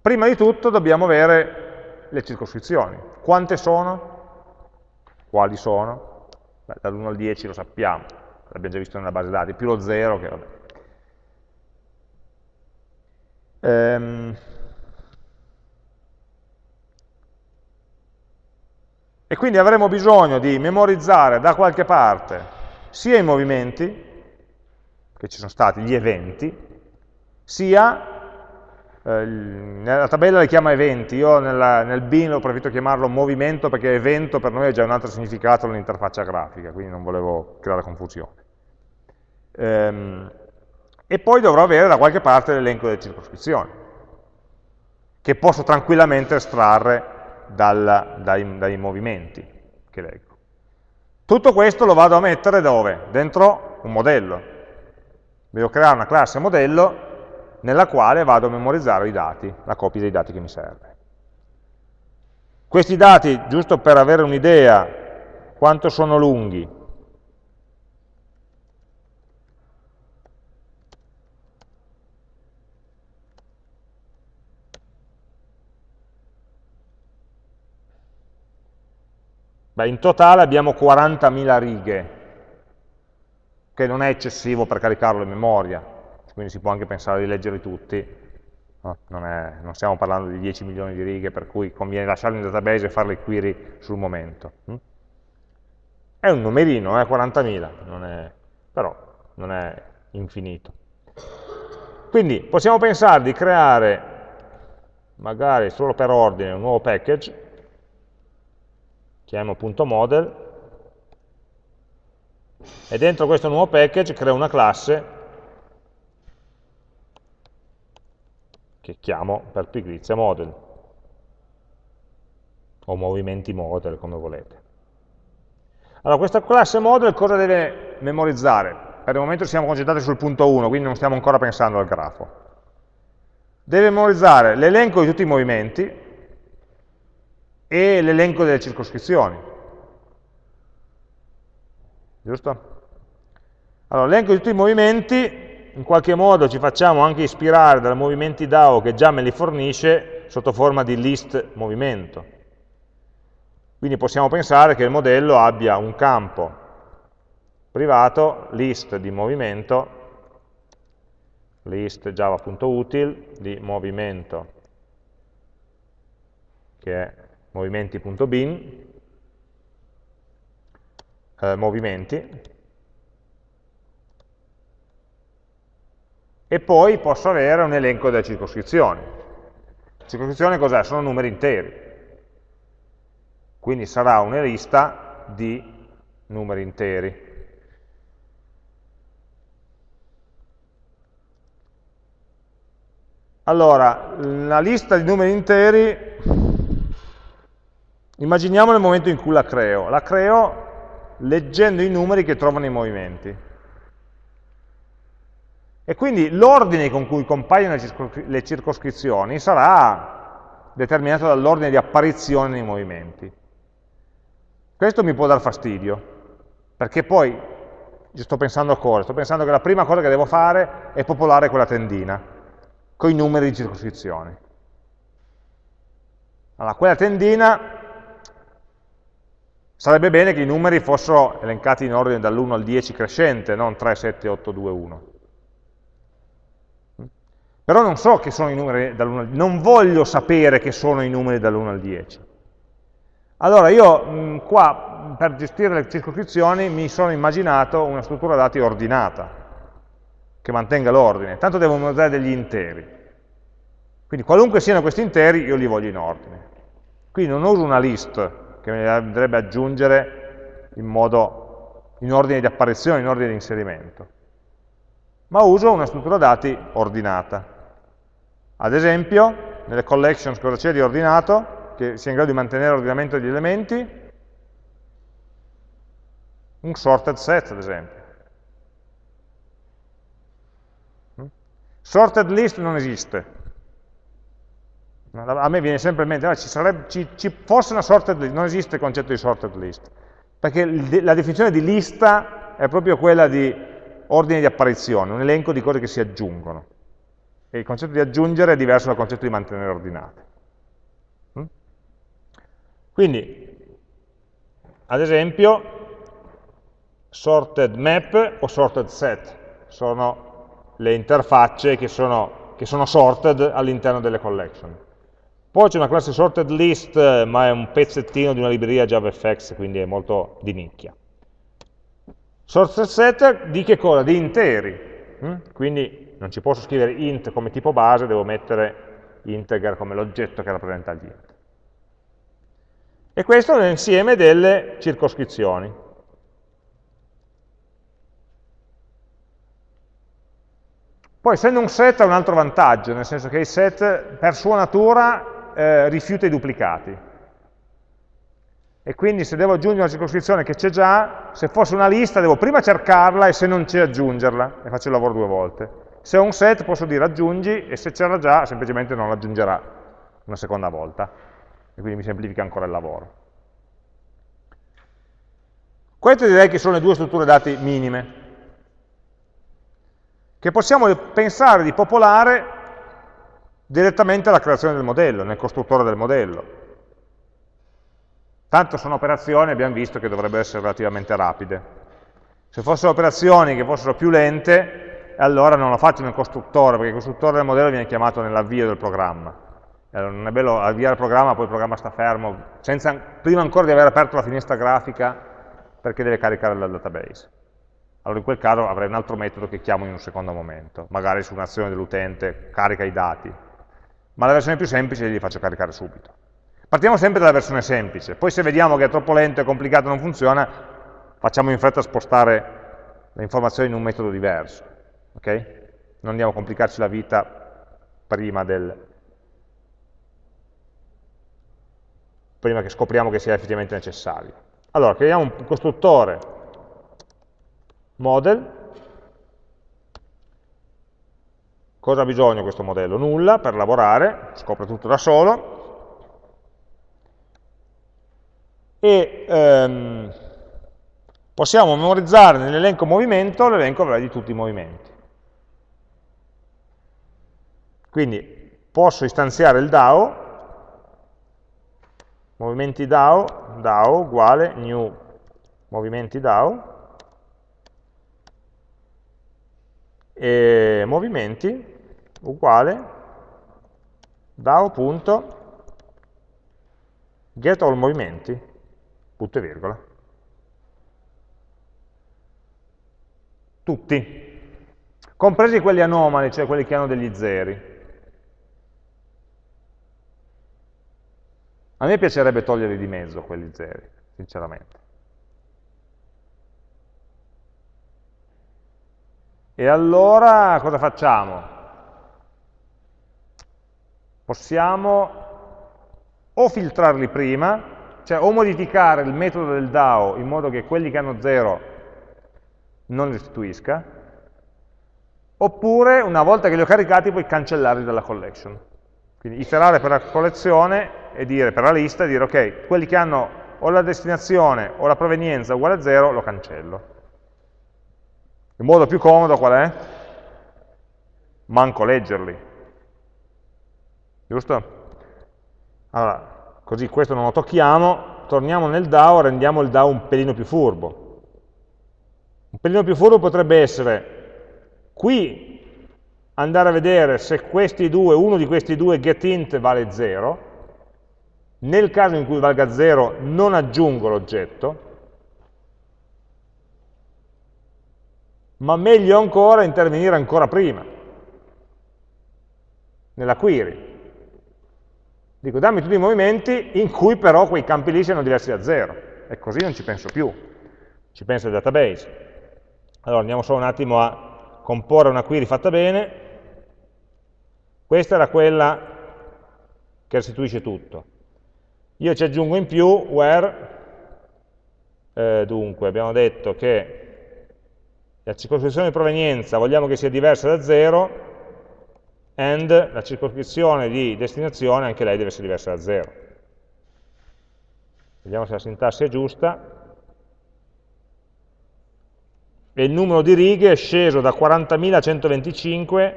prima di tutto dobbiamo avere le circoscrizioni. Quante sono? Quali sono? Dall'1 al 10 lo sappiamo, l'abbiamo già visto nella base dati, più lo 0 che vabbè. Ehm, e quindi avremo bisogno di memorizzare da qualche parte sia i movimenti, che ci sono stati, gli eventi, sia eh, nella tabella li chiama eventi, io nella, nel bin ho preferito chiamarlo movimento perché evento per noi è già un altro significato nell'interfaccia grafica, quindi non volevo creare confusione. Ehm, e poi dovrò avere da qualche parte l'elenco delle circoscrizioni, che posso tranquillamente estrarre dal, dai, dai movimenti che leggo. Tutto questo lo vado a mettere dove? Dentro un modello. Devo creare una classe modello nella quale vado a memorizzare i dati, la copia dei dati che mi serve. Questi dati, giusto per avere un'idea quanto sono lunghi, Beh, in totale abbiamo 40.000 righe, che non è eccessivo per caricarlo in memoria, quindi si può anche pensare di leggerli tutti, no? non, è, non, stiamo parlando di 10 milioni di righe per cui conviene lasciarli in database e fare le query sul momento. Hm? È un numerino, eh, 40.000, però non è infinito. Quindi possiamo pensare di creare, magari solo per ordine, un nuovo package chiamiamo.model, e dentro questo nuovo package creo una classe che chiamo per pigrizia model, o movimenti model, come volete. Allora, questa classe model cosa deve memorizzare? Per il momento siamo concentrati sul punto 1, quindi non stiamo ancora pensando al grafo. Deve memorizzare l'elenco di tutti i movimenti e l'elenco delle circoscrizioni. Giusto? Allora, l'elenco di tutti i movimenti, in qualche modo ci facciamo anche ispirare dai movimenti DAO che già me li fornisce sotto forma di list movimento. Quindi possiamo pensare che il modello abbia un campo privato, list di movimento, list java.util di movimento, che è movimenti.bin, eh, movimenti, e poi posso avere un elenco delle circoscrizioni. Circoscrizione cos'è? Sono numeri interi quindi sarà una lista di numeri interi. Allora, la lista di numeri interi, immaginiamo nel momento in cui la creo. La creo leggendo i numeri che trovo nei movimenti. E quindi l'ordine con cui compaiono le circoscrizioni sarà determinato dall'ordine di apparizione nei movimenti. Questo mi può dar fastidio, perché poi, sto pensando a cosa? Sto pensando che la prima cosa che devo fare è popolare quella tendina, con i numeri di circoscrizione. Allora, quella tendina sarebbe bene che i numeri fossero elencati in ordine dall'1 al 10 crescente, non 3, 7, 8, 2, 1. Però non so che sono i numeri dall'1 al 10, non voglio sapere che sono i numeri dall'1 al 10. Allora io mh, qua per gestire le circoscrizioni mi sono immaginato una struttura dati ordinata, che mantenga l'ordine, tanto devo memorizzare degli interi. Quindi qualunque siano questi interi io li voglio in ordine. Quindi non uso una list che mi andrebbe aggiungere in, modo, in ordine di apparizione, in ordine di inserimento, ma uso una struttura dati ordinata. Ad esempio, nelle collections cosa c'è di ordinato? che sia in grado di mantenere l'ordinamento degli elementi, un sorted set ad esempio. Mm? Sorted list non esiste. A me viene sempre in mente, ah, ci, sarebbe, ci, ci, fosse una sorted list, non esiste il concetto di sorted list, perché la definizione di lista è proprio quella di ordine di apparizione, un elenco di cose che si aggiungono. E il concetto di aggiungere è diverso dal concetto di mantenere ordinate. Quindi, ad esempio, sorted map o sorted set sono le interfacce che sono, che sono sorted all'interno delle collection. Poi c'è una classe sorted list, ma è un pezzettino di una libreria JavaFX, quindi è molto di nicchia. Sorted set di che cosa? Di interi. Hm? Quindi non ci posso scrivere int come tipo base, devo mettere integer come l'oggetto che rappresenta gli int. E questo è l'insieme delle circoscrizioni. Poi essendo un set ha un altro vantaggio, nel senso che il set per sua natura eh, rifiuta i duplicati. E quindi se devo aggiungere una circoscrizione che c'è già, se fosse una lista devo prima cercarla e se non c'è aggiungerla, e faccio il lavoro due volte. Se ho un set posso dire aggiungi e se c'era già semplicemente non l'aggiungerà una seconda volta e quindi mi semplifica ancora il lavoro. Queste direi che sono le due strutture dati minime, che possiamo pensare di popolare direttamente alla creazione del modello, nel costruttore del modello. Tanto sono operazioni, abbiamo visto, che dovrebbero essere relativamente rapide. Se fossero operazioni che fossero più lente, allora non lo faccio nel costruttore, perché il costruttore del modello viene chiamato nell'avvio del programma. Allora, non è bello avviare il programma, poi il programma sta fermo, senza, prima ancora di aver aperto la finestra grafica, perché deve caricare dal database. Allora in quel caso avrei un altro metodo che chiamo in un secondo momento, magari su un'azione dell'utente carica i dati, ma la versione più semplice li faccio caricare subito. Partiamo sempre dalla versione semplice, poi se vediamo che è troppo lento e complicato e non funziona, facciamo in fretta spostare le informazioni in un metodo diverso. Okay? Non andiamo a complicarci la vita prima, del, prima che scopriamo che sia effettivamente necessario. Allora, creiamo un costruttore model. Cosa ha bisogno questo modello? Nulla per lavorare, scopre tutto da solo. E ehm, possiamo memorizzare nell'elenco movimento l'elenco di tutti i movimenti. Quindi posso istanziare il DAO, movimenti DAO, DAO uguale new movimenti DAO, e movimenti uguale DAO.get all movimenti, punto e virgola. Tutti, compresi quelli anomali, cioè quelli che hanno degli zeri. A me piacerebbe toglierli di mezzo quelli zeri, sinceramente. E allora cosa facciamo? Possiamo o filtrarli prima, cioè o modificare il metodo del DAO in modo che quelli che hanno 0 non li restituisca, oppure una volta che li ho caricati puoi cancellarli dalla collection. Quindi iterare per la collezione e dire per la lista, dire ok, quelli che hanno o la destinazione o la provenienza uguale a 0 lo cancello. Il modo più comodo qual è? Manco leggerli. Giusto? Allora, così questo non lo tocchiamo, torniamo nel DAO, rendiamo il DAO un pelino più furbo. Un pelino più furbo potrebbe essere qui andare a vedere se questi due, uno di questi due getInt vale 0, nel caso in cui valga 0 non aggiungo l'oggetto, ma meglio ancora intervenire ancora prima, nella query. Dico dammi tutti i movimenti in cui però quei campi lì siano diversi da 0, e così non ci penso più, ci penso il database. Allora andiamo solo un attimo a comporre una query fatta bene, questa era quella che restituisce tutto. Io ci aggiungo in più where, eh, dunque abbiamo detto che la circoscrizione di provenienza vogliamo che sia diversa da 0, and la circoscrizione di destinazione anche lei deve essere diversa da 0. Vediamo se la sintassi è giusta. E il numero di righe è sceso da 40.125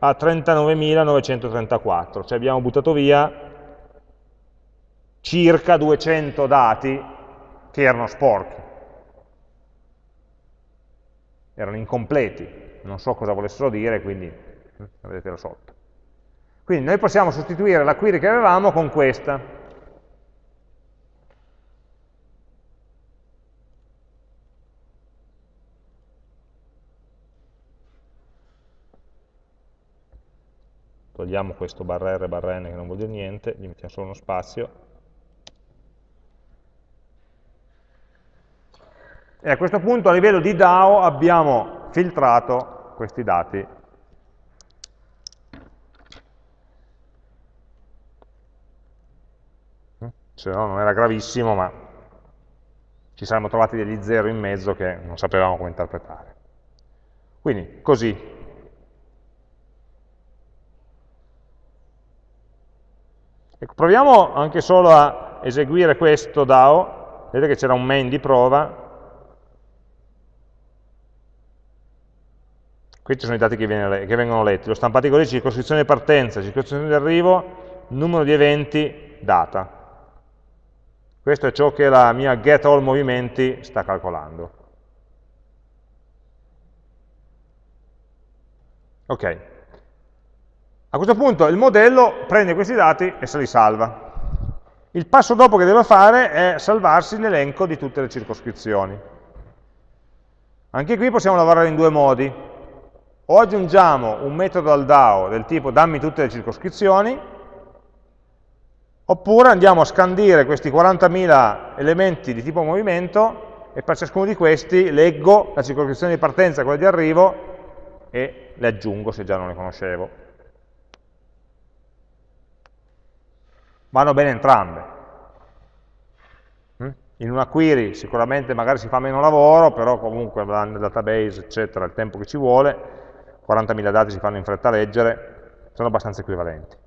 a 39.934, cioè abbiamo buttato via circa 200 dati che erano sporchi erano incompleti, non so cosa volessero dire, quindi vedetelo sotto. Quindi noi possiamo sostituire la query che avevamo con questa. Togliamo questo barra R barra N che non vuol dire niente, gli mettiamo solo uno spazio E a questo punto a livello di DAO abbiamo filtrato questi dati. Se no non era gravissimo, ma ci saremmo trovati degli zero in mezzo che non sapevamo come interpretare. Quindi, così. Ecco, proviamo anche solo a eseguire questo DAO. Vedete che c'era un main di prova, Questi sono i dati che, viene, che vengono letti, lo stampati così, circoscrizione di partenza, circoscrizione di arrivo, numero di eventi, data. Questo è ciò che la mia get all movimenti sta calcolando. Ok. A questo punto il modello prende questi dati e se li salva. Il passo dopo che deve fare è salvarsi l'elenco di tutte le circoscrizioni. Anche qui possiamo lavorare in due modi o aggiungiamo un metodo al DAO del tipo dammi tutte le circoscrizioni, Oppure andiamo a scandire questi 40.000 elementi di tipo movimento e per ciascuno di questi leggo la circoscrizione di partenza e quella di arrivo e le aggiungo se già non le conoscevo. Vanno bene entrambe. Mm? In una query sicuramente magari si fa meno lavoro, però comunque nel database, eccetera, il tempo che ci vuole, 40.000 dati si fanno in fretta a leggere, sono abbastanza equivalenti.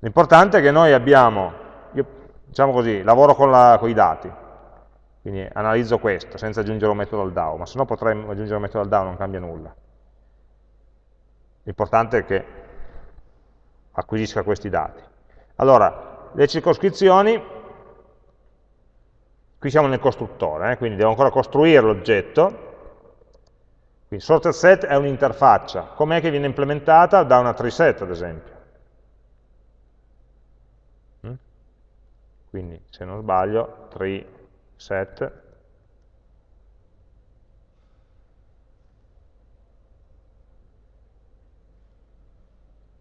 L'importante è che noi abbiamo, io, diciamo così, lavoro con, la, con, i dati, quindi analizzo questo senza aggiungere un metodo al DAO, ma se no potrei aggiungere un metodo al DAO, non cambia nulla. L'importante è che acquisisca questi dati. Allora, le circoscrizioni, qui siamo nel costruttore, eh, quindi devo ancora costruire l'oggetto, quindi sorted set è un'interfaccia, com'è che viene implementata? Da una tree set, ad esempio. Quindi se non sbaglio tree set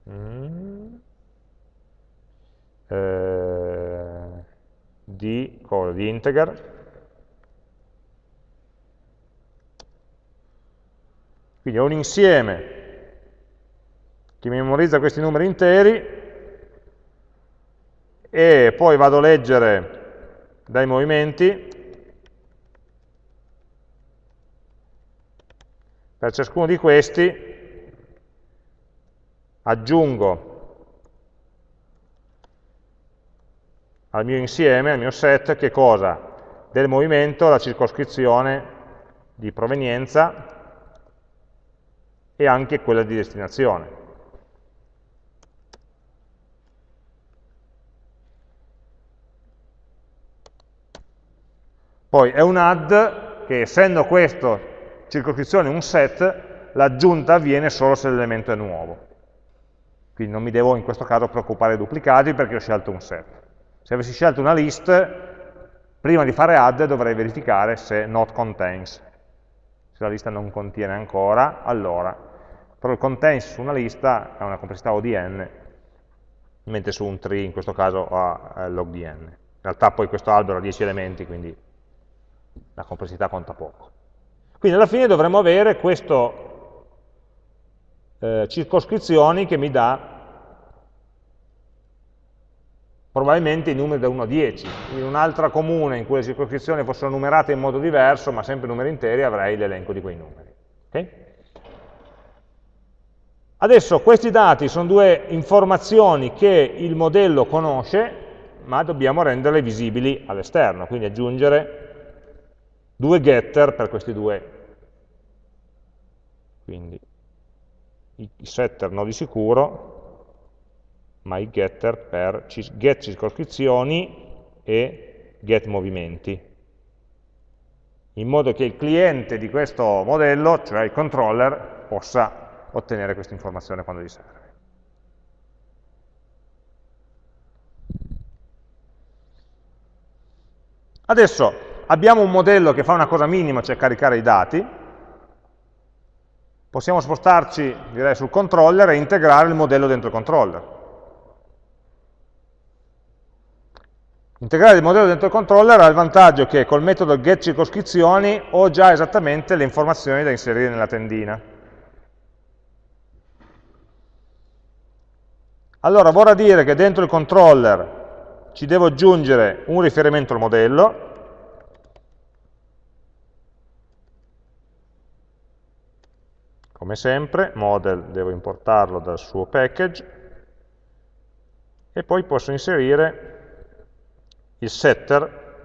mm. eh, di, cosa, di integer. Quindi è un insieme. Che memorizza questi numeri interi e poi vado a leggere dai movimenti per ciascuno di questi aggiungo al mio insieme, al mio set, che cosa? Del movimento la circoscrizione di provenienza e anche quella di destinazione. Poi è un add che essendo questo circoscrizione un set, l'aggiunta avviene solo se l'elemento è nuovo. Quindi non mi devo in questo caso preoccupare di duplicati perché ho scelto un set. Se avessi scelto una list, prima di fare add dovrei verificare se not contains. Se la lista non contiene ancora, allora. Però il contains su una lista ha una complessità ODN, mentre su un tree in questo caso ha log di n. In realtà poi questo albero ha 10 elementi, quindi la complessità conta poco. Quindi alla fine dovremmo avere queste eh, circoscrizioni che mi dà probabilmente i numeri da 1 a 10. In un'altra comune in cui le circoscrizioni fossero numerate in modo diverso, ma sempre numeri interi, avrei l'elenco di quei numeri. Okay? Adesso questi dati sono due informazioni che il modello conosce, ma dobbiamo renderle visibili all'esterno, quindi aggiungere due getter per questi due. Quindi i setter no di sicuro, ma i getter per get circoscrizioni e get movimenti. In modo che il cliente di questo modello, cioè il controller, possa ottenere questa informazione quando gli serve. Adesso abbiamo un modello che fa una cosa minima, cioè caricare i dati, possiamo spostarci direi, sul controller e integrare il modello dentro il controller. Integrare il modello dentro il controller ha il vantaggio che col metodo getCircoscrizioni ho già esattamente le informazioni da inserire nella tendina. Allora vorrà dire che dentro il controller ci devo aggiungere un riferimento al modello, Come sempre, model devo importarlo dal suo package e poi posso inserire il setter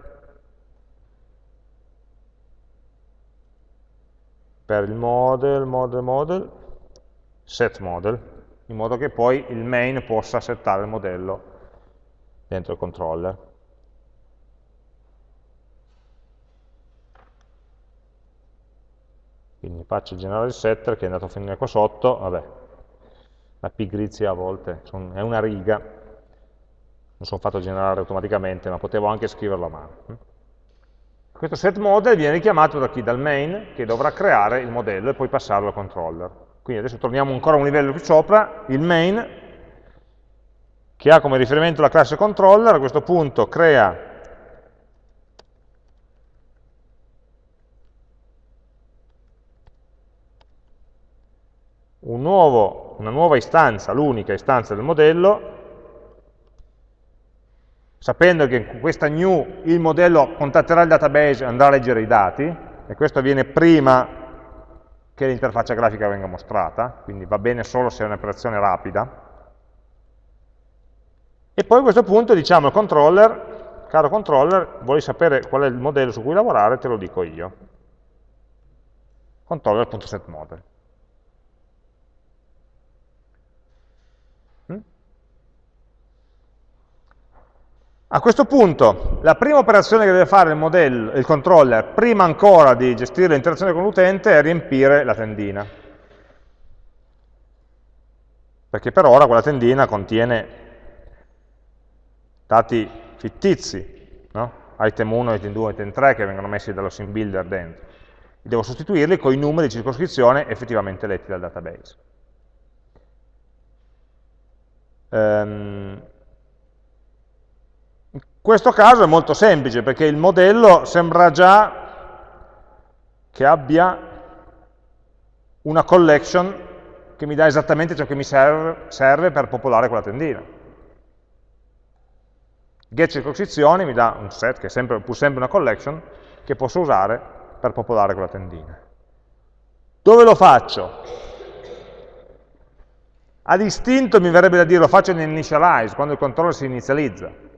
per il model, model, model, set model, in modo che poi il main possa settare il modello dentro il controller. Quindi faccio generare il setter che è andato a finire qua sotto, vabbè, la pigrizia a volte son, è una riga, non sono fatto generare automaticamente, ma potevo anche scriverlo a mano. Questo set model viene richiamato da chi? Dal main, che dovrà creare il modello e poi passarlo al controller. Quindi adesso torniamo ancora un livello più sopra, il main, che ha come riferimento la classe controller, a questo punto crea un nuovo, una nuova istanza, l'unica istanza del modello, sapendo che in questa new il modello contatterà il database e andrà a leggere i dati, e questo avviene prima che l'interfaccia grafica venga mostrata, quindi va bene solo se è un'operazione rapida. E poi a questo punto diciamo al controller, caro controller, vuoi sapere qual è il modello su cui lavorare, te lo dico io. Controller.setModel. A questo punto, la prima operazione che deve fare il, modello, il controller, prima ancora di gestire l'interazione con l'utente, è riempire la tendina. Perché per ora quella tendina contiene dati fittizi, no? item 1, item 2, item 3, che vengono messi dallo sim builder dentro. Devo sostituirli con i numeri di circoscrizione effettivamente letti dal database. Um, questo caso è molto semplice perché il modello sembra già che abbia una collection che mi dà esattamente ciò che mi serve, serve per popolare quella tendina. Get circoscrizioni mi dà un set che è sempre, pur sempre una collection che posso usare per popolare quella tendina. Dove lo faccio? Ad istinto mi verrebbe da dire lo faccio in initialize, quando il controller si inizializza.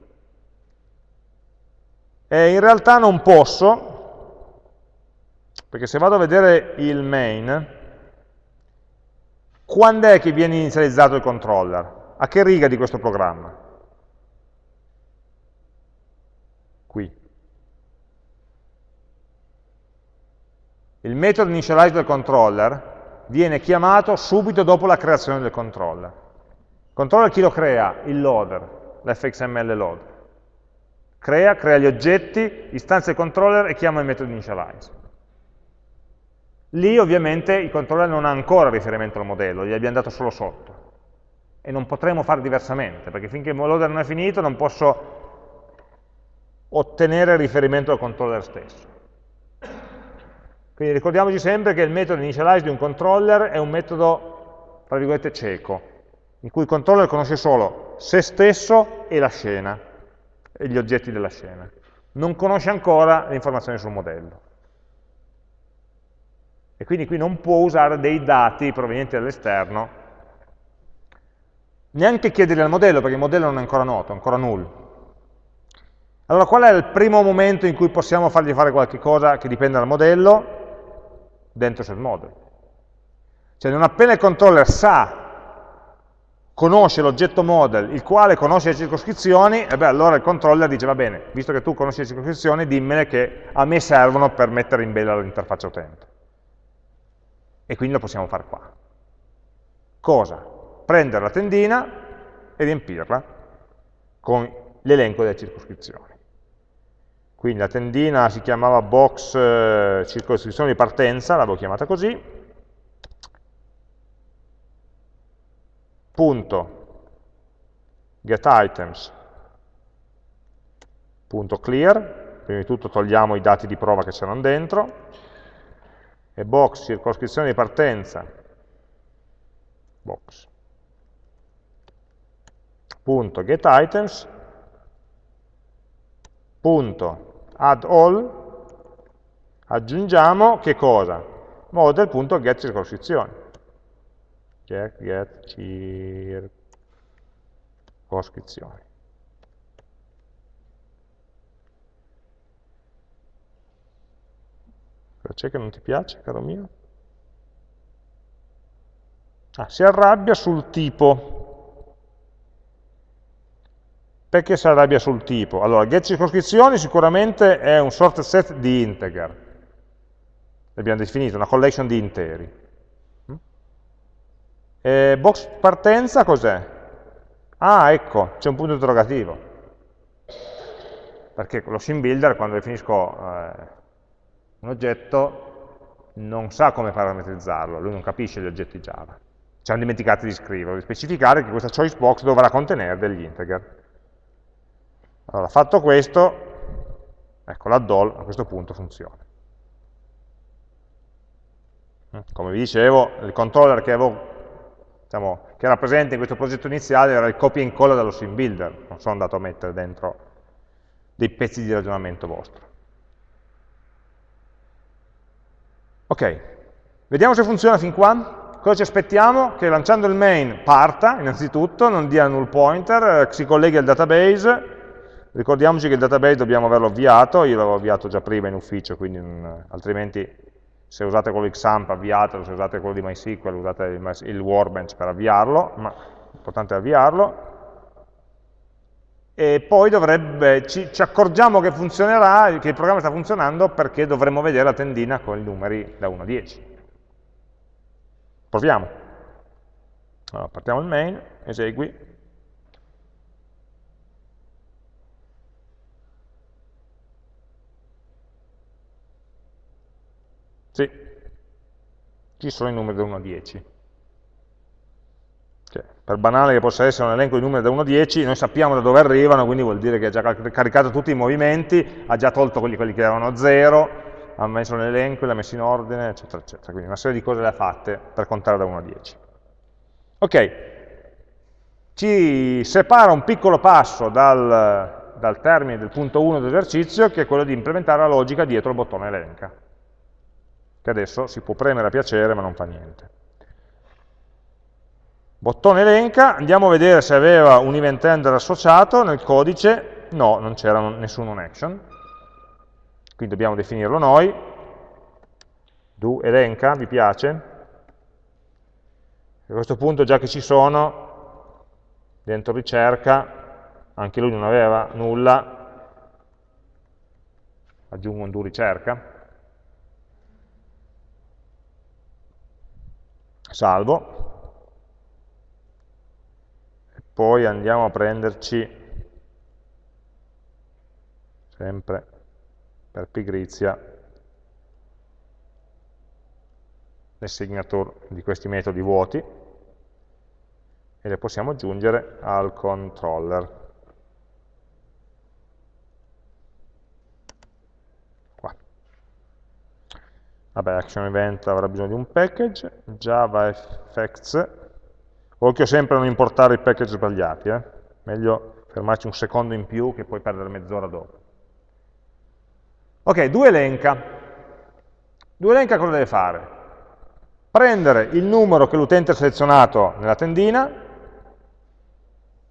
E in realtà non posso, perché se vado a vedere il main, quando è che viene inizializzato il controller? A che riga di questo programma? Qui. Il metodo initialize del controller viene chiamato subito dopo la creazione del controller. Il controller chi lo crea? Il loader, l'fxml loader crea, crea gli oggetti, istanzia il controller e chiama il metodo initialize. Lì ovviamente il controller non ha ancora riferimento al modello, gli abbiamo dato solo sotto. E non potremo fare diversamente, perché finché il loader non è finito non posso ottenere riferimento al controller stesso. Quindi ricordiamoci sempre che il metodo initialize di un controller è un metodo, tra virgolette, cieco, in cui il controller conosce solo se stesso e la scena gli oggetti della scena. Non conosce ancora le informazioni sul modello. E quindi qui non può usare dei dati provenienti dall'esterno, neanche chiederli al modello, perché il modello non è ancora noto, è ancora null. Allora qual è il primo momento in cui possiamo fargli fare qualche cosa che dipende dal modello? Dentro set model. Cioè non appena il controller sa conosce l'oggetto model, il quale conosce le circoscrizioni, e beh, allora il controller dice, va bene, visto che tu conosci le circoscrizioni, dimmene che a me servono per mettere in bella l'interfaccia utente. E quindi lo possiamo fare qua. Cosa? Prendere la tendina e riempirla con l'elenco delle circoscrizioni. Quindi la tendina si chiamava box eh, circoscrizione di partenza, l'avevo chiamata così, punto. getItems punto clear, prima di tutto togliamo i dati di prova che c'erano dentro, e box circoscrizione di partenza, box, punto getItems, punto add all, aggiungiamo che cosa? Model.get circoscrizione get, get circoscrizioni. Cosa c'è che non ti piace, caro mio? Ah, si arrabbia sul tipo. Perché si arrabbia sul tipo? Allora, get circoscrizioni sicuramente è un sorted set di integer. L'abbiamo definito, una collection di interi. E box partenza cos'è? Ah, ecco, c'è un punto interrogativo. Perché lo sim builder, quando definisco eh, un oggetto, non sa come parametrizzarlo, lui non capisce gli oggetti Java. ci hanno dimenticato di scriverlo, di specificare che questa choice box dovrà contenere degli integer. Allora, fatto questo, ecco, l'addall a questo punto funziona. Come vi dicevo, il controller che, avevo, diciamo, che era presente in questo progetto iniziale era il copy and incolla dallo sim builder, non sono andato a mettere dentro dei pezzi di ragionamento vostro. Ok, vediamo se funziona fin qua. Cosa ci aspettiamo? Che lanciando il main parta, innanzitutto, non dia null pointer, eh, si colleghi al database, ricordiamoci che il database dobbiamo averlo avviato, io l'avevo avviato già prima in ufficio, quindi non, altrimenti se usate quello XAMPP avviatelo, se usate quello di MySQL usate il, il Workbench per avviarlo, ma l'importante è avviarlo. E poi dovrebbe, ci, ci, accorgiamo che funzionerà, che il programma sta funzionando perché dovremmo vedere la tendina con i numeri da 1 a 10. Proviamo. Allora, partiamo il main, esegui, Sì, ci sono i numeri da 1 a 10. Cioè, per banale che possa essere un elenco di numeri da 1 a 10, noi sappiamo da dove arrivano, quindi vuol dire che ha già caricato tutti i movimenti, ha già tolto quelli, quelli che erano a 0, ha messo l'elenco, li ha messi in ordine, eccetera, eccetera. Quindi una serie di cose le ha fatte per contare da 1 a 10. Ok, ci separa un piccolo passo dal, dal termine del punto 1 dell'esercizio, che è quello di implementare la logica dietro il bottone elenca che adesso si può premere a piacere ma non fa niente. Bottone elenca, andiamo a vedere se aveva un event handler associato nel codice, no, non c'era nessun on action, quindi dobbiamo definirlo noi, do elenca, vi piace? A questo punto già che ci sono, dentro ricerca, anche lui non aveva nulla, aggiungo un do ricerca, salvo, e poi andiamo a prenderci, sempre per pigrizia, le signature di questi metodi vuoti e le possiamo aggiungere al controller. Vabbè, action event avrà bisogno di un package, Java effects, occhio sempre a non importare i package sbagliati, eh? meglio fermarci un secondo in più che poi perdere mezz'ora dopo. Ok, due elenca. Due elenca cosa deve fare? Prendere il numero che l'utente ha selezionato nella tendina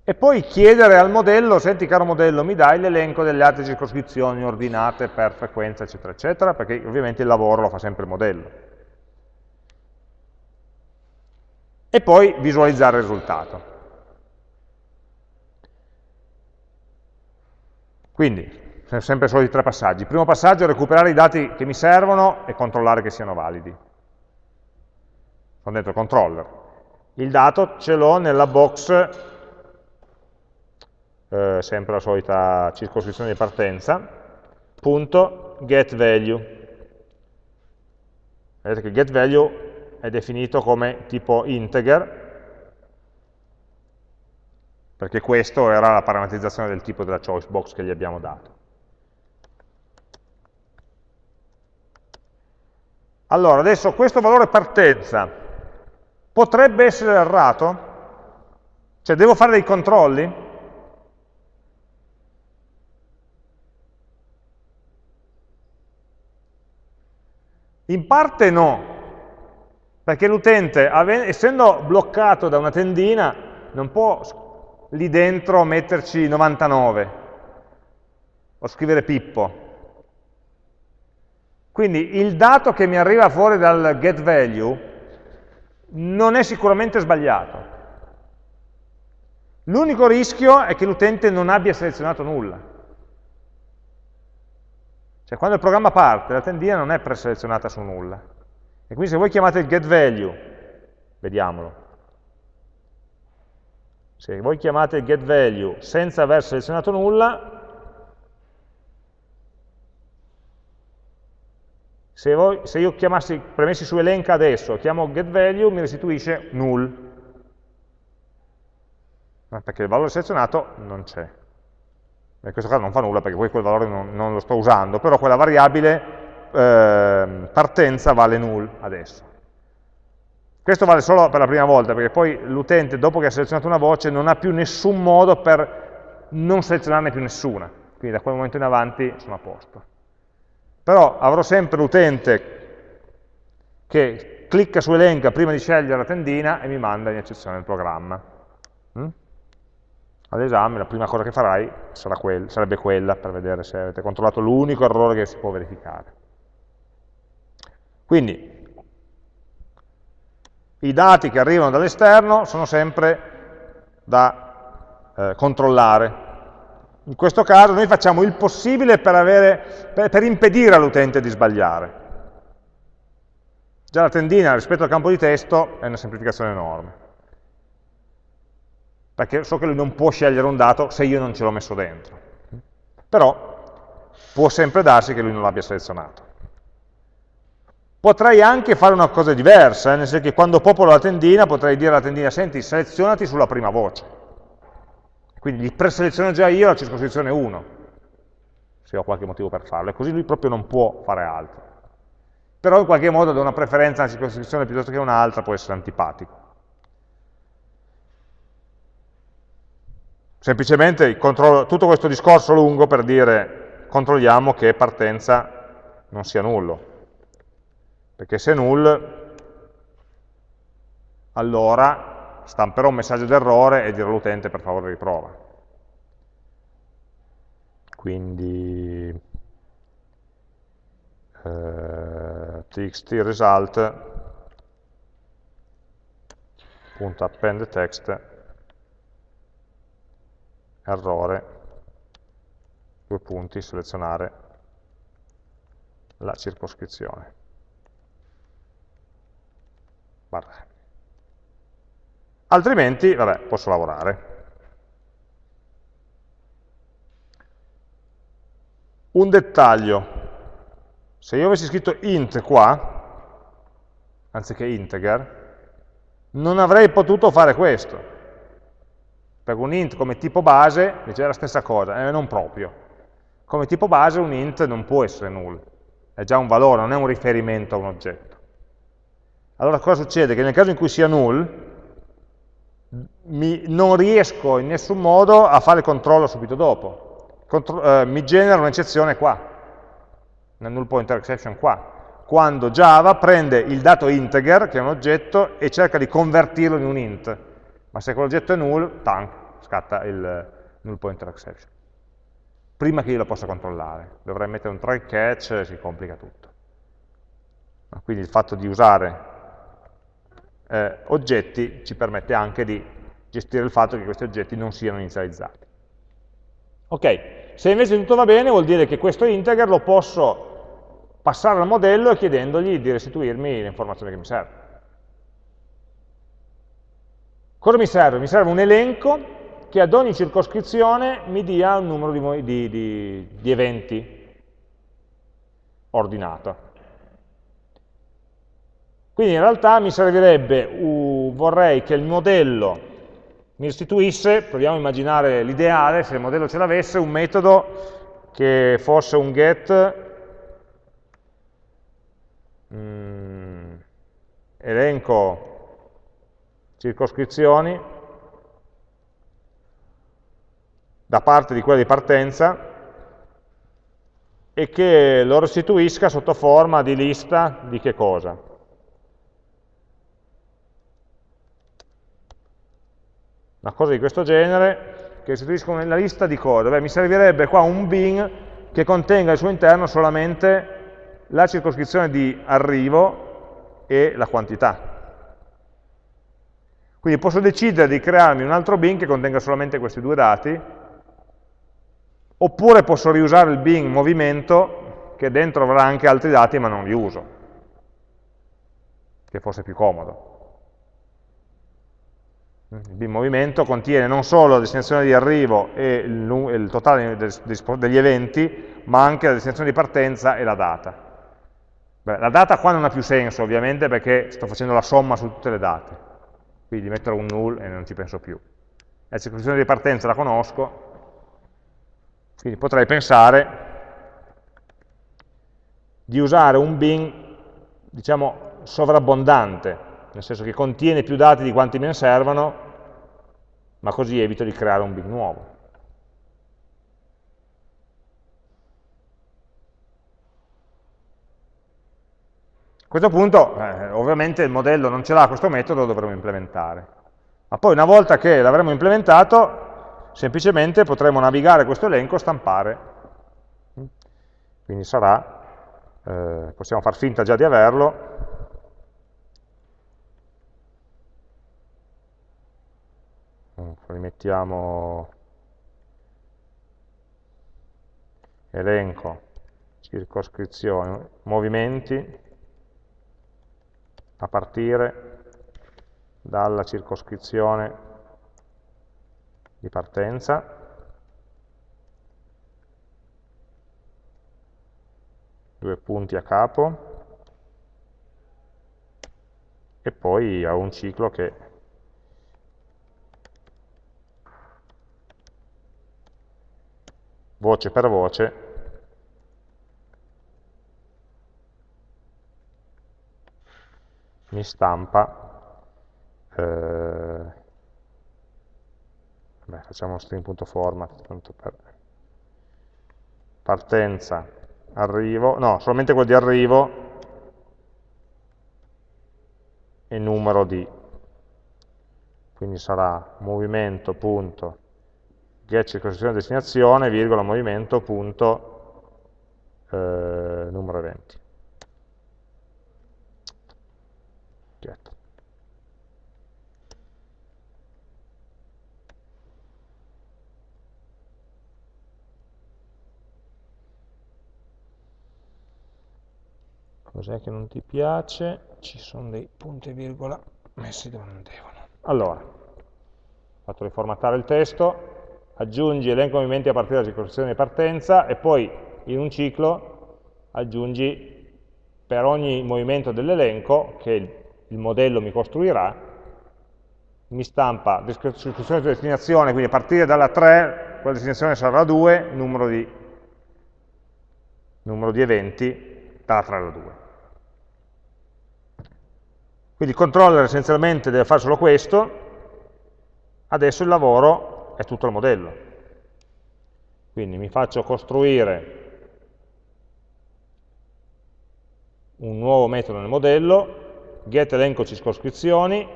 e poi chiedere al modello, senti caro modello, mi dai l'elenco delle altre circoscrizioni ordinate per frequenza, eccetera, eccetera, perché ovviamente il lavoro lo fa sempre il modello. E poi visualizzare il risultato. Quindi, sempre solo i tre passaggi. Il primo passaggio è recuperare i dati che mi servono e controllare che siano validi. Sono dentro controller. Il dato ce l'ho nella box eh, sempre la solita circoscrizione di partenza, punto getValue. Vedete che getValue è definito come tipo integer, perché questo era la parametrizzazione del tipo della choice box che gli abbiamo dato. Allora, adesso questo valore partenza potrebbe essere errato? Cioè, devo fare dei controlli? In parte no, perché l'utente, essendo bloccato da una tendina, non può lì dentro metterci 99 o scrivere Pippo. Quindi il dato che mi arriva fuori dal getValue non è sicuramente sbagliato. L'unico rischio è che l'utente non abbia selezionato nulla. Cioè quando il programma parte, la tendina non è preselezionata su nulla. E quindi se voi chiamate il getValue, vediamolo, se voi chiamate il getValue senza aver selezionato nulla, se, voi, se io chiamassi, premessi su elenca adesso, chiamo getValue, mi restituisce null. perché il valore selezionato non c'è. In questo caso non fa nulla perché poi quel valore non, non lo sto usando, però quella variabile eh, partenza vale null adesso. Questo vale solo per la prima volta, perché poi l'utente, dopo che ha selezionato una voce, non ha più nessun modo per non selezionarne più nessuna. Quindi da quel momento in avanti sono a posto. Però avrò sempre l'utente che clicca su elenca prima di scegliere la tendina e mi manda in eccezione il programma. Mm? All'esame la prima cosa che farai quel, sarebbe quella per vedere se avete controllato l'unico errore che si può verificare. Quindi i dati che arrivano dall'esterno sono sempre da eh, controllare. In questo caso noi facciamo il possibile per, avere, per, per impedire all'utente di sbagliare. Già la tendina rispetto al campo di testo è una semplificazione enorme. Perché so che lui non può scegliere un dato se io non ce l'ho messo dentro. Però può sempre darsi che lui non l'abbia selezionato. Potrei anche fare una cosa diversa, eh, nel senso che quando popolo la tendina potrei dire alla tendina, senti, selezionati sulla prima voce. Quindi gli preseleziono già io la circoscrizione 1, se ho qualche motivo per farlo, e così lui proprio non può fare altro. Però in qualche modo da una preferenza a una circoscrizione piuttosto che un'altra può essere antipatico. Semplicemente tutto questo discorso lungo per dire controlliamo che partenza non sia nullo perché se null, allora stamperò un messaggio d'errore e dirò all'utente per favore riprova. Quindi eh, txt result.append text errore due punti selezionare la circoscrizione barra. Altrimenti, vabbè, posso lavorare. Un dettaglio, se io avessi scritto int qua, anziché integer, non avrei potuto fare questo. Perché un int come tipo base dice la stessa cosa, eh, non proprio. Come tipo base un int non può essere null, è già un valore, non è un riferimento a un oggetto. Allora cosa succede? Che nel caso in cui sia null, mi, non riesco in nessun modo a fare il controllo subito dopo. Contro, eh, mi genera un'eccezione qua, nel null pointer exception qua, quando Java prende il dato integer, che è un oggetto, e cerca di convertirlo in un int. Ma se quell'oggetto è null, tank, scatta il null pointer exception. Prima che io lo possa controllare. Dovrei mettere un try catch si complica tutto. Quindi il fatto di usare eh, oggetti ci permette anche di gestire il fatto che questi oggetti non siano inizializzati. Ok, se invece tutto va bene vuol dire che questo integer lo posso passare al modello chiedendogli di restituirmi l'informazione che mi serve. Cosa mi serve? Mi serve un elenco che ad ogni circoscrizione mi dia un numero di, di, di, di eventi ordinato. Quindi in realtà mi servirebbe, uh, vorrei che il modello mi restituisse, proviamo a immaginare l'ideale, se il modello ce l'avesse, un metodo che fosse un get mm, elenco circoscrizioni da parte di quella di partenza e che lo restituisca sotto forma di lista di che cosa? una cosa di questo genere, che restituiscono una lista di cose. Beh, mi servirebbe qua un bin che contenga al suo interno solamente la circoscrizione di arrivo e la quantità. Quindi posso decidere di crearmi un altro bin che contenga solamente questi due dati, oppure posso riusare il bin movimento che dentro avrà anche altri dati ma non li uso, che forse è più comodo. Il bin movimento contiene non solo la destinazione di arrivo e il, il totale degli eventi, ma anche la destinazione di partenza e la data. Beh, la data qua non ha più senso, ovviamente, perché sto facendo la somma su tutte le date. Quindi metterò un null e non ci penso più. la circoscrizione di partenza la conosco, quindi potrei pensare di usare un bin, diciamo, sovrabbondante, nel senso che contiene più dati di quanti me ne servono, ma così evito di creare un bin nuovo. Questo punto, eh, ovviamente il modello non ce l'ha questo metodo, lo dovremo implementare. Ma poi una volta che l'avremo implementato, semplicemente potremo navigare questo elenco e stampare. Quindi sarà eh, possiamo far finta già di averlo, rimettiamo elenco, circoscrizione, movimenti, a partire dalla circoscrizione di partenza, due punti a capo. E poi ho un ciclo che voce per voce mi stampa, eh, beh, facciamo string.format, tanto per partenza, arrivo, no, solamente quello di arrivo e numero di, quindi sarà movimento.get circoscrizione destinazione, virgola movimento.numero eh, 20. Cos'è che non ti piace? Ci sono dei punti e virgola messi dove non devono. Allora, fatto riformattare il testo, aggiungi elenco movimenti a partire dalla circoscrizione di partenza e poi in un ciclo aggiungi per ogni movimento dell'elenco che il, modello mi costruirà, mi stampa circoscrizione di destinazione, quindi a partire dalla 3, quella destinazione sarà la 2, numero di, numero di eventi dalla 3 alla 2. Quindi il controller essenzialmente deve fare solo questo, adesso il lavoro è tutto il modello. Quindi mi faccio costruire un nuovo metodo nel modello, get elenco circoscrizioni,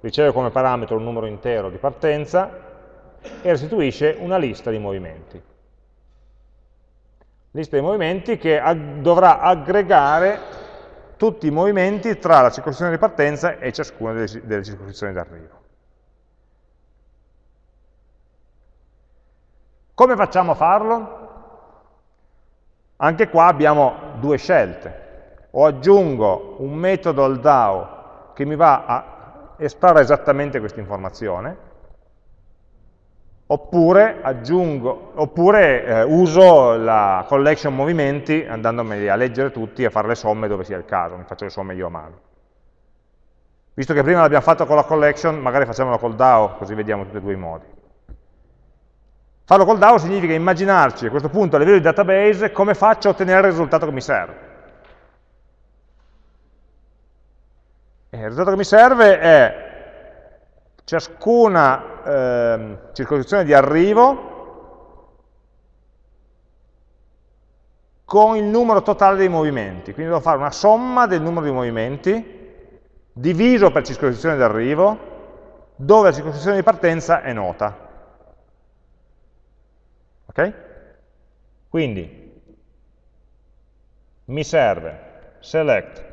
riceve come parametro un numero intero di partenza e restituisce una lista di movimenti. Lista di movimenti che ag dovrà aggregare tutti i movimenti tra la circoscrizione di partenza e ciascuna delle, delle circoscrizioni d'arrivo. Come facciamo a farlo? Anche qua abbiamo due scelte. O aggiungo un metodo al DAO che mi va a estrarre esattamente questa informazione, oppure, aggiungo, oppure eh, uso la collection movimenti andandomi a leggere tutti e a fare le somme dove sia il caso, mi faccio le somme io a mano. Visto che prima l'abbiamo fatto con la collection, magari facciamolo col DAO, così vediamo tutti e due i modi. Farlo col DAO significa immaginarci a questo punto a livello di database come faccio a ottenere il risultato che mi serve. E il risultato che mi serve è ciascuna eh, circoscrizione di arrivo con il numero totale dei movimenti. Quindi devo fare una somma del numero di movimenti diviso per circoscrizione di arrivo, dove la circoscrizione di partenza è nota. Ok? Quindi mi serve select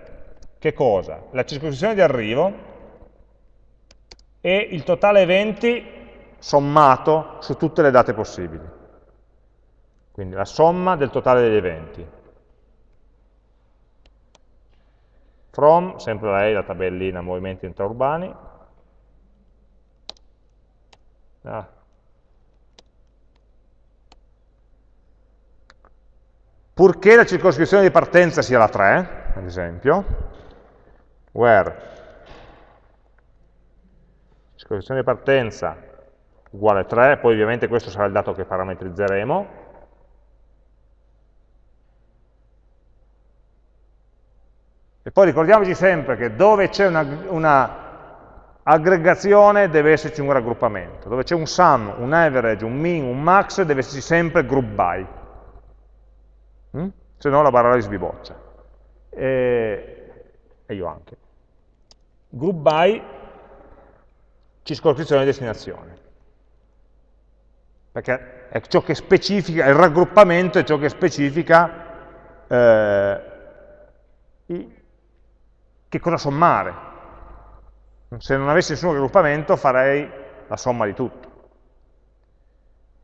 che cosa? La circoscrizione di arrivo e il totale eventi sommato su tutte le date possibili. Quindi la somma del totale degli eventi. From, sempre lei, la tabellina movimenti intraurbani. Ah. Purché la circoscrizione di partenza sia la 3, ad esempio, where circoscrizione di partenza uguale 3, poi ovviamente questo sarà il dato che parametrizzeremo, E poi ricordiamoci sempre che dove c'è una, una, aggregazione deve esserci un raggruppamento. Dove c'è un sum, un average, un min, un max, deve esserci sempre group by. Mm? Se no la barra sbiboccia. E, e io anche. Group by, circoscrizione di destinazione. Perché è ciò che specifica, il raggruppamento è ciò che specifica eh, che cosa sommare. Se non avessi nessun raggruppamento farei la somma di tutto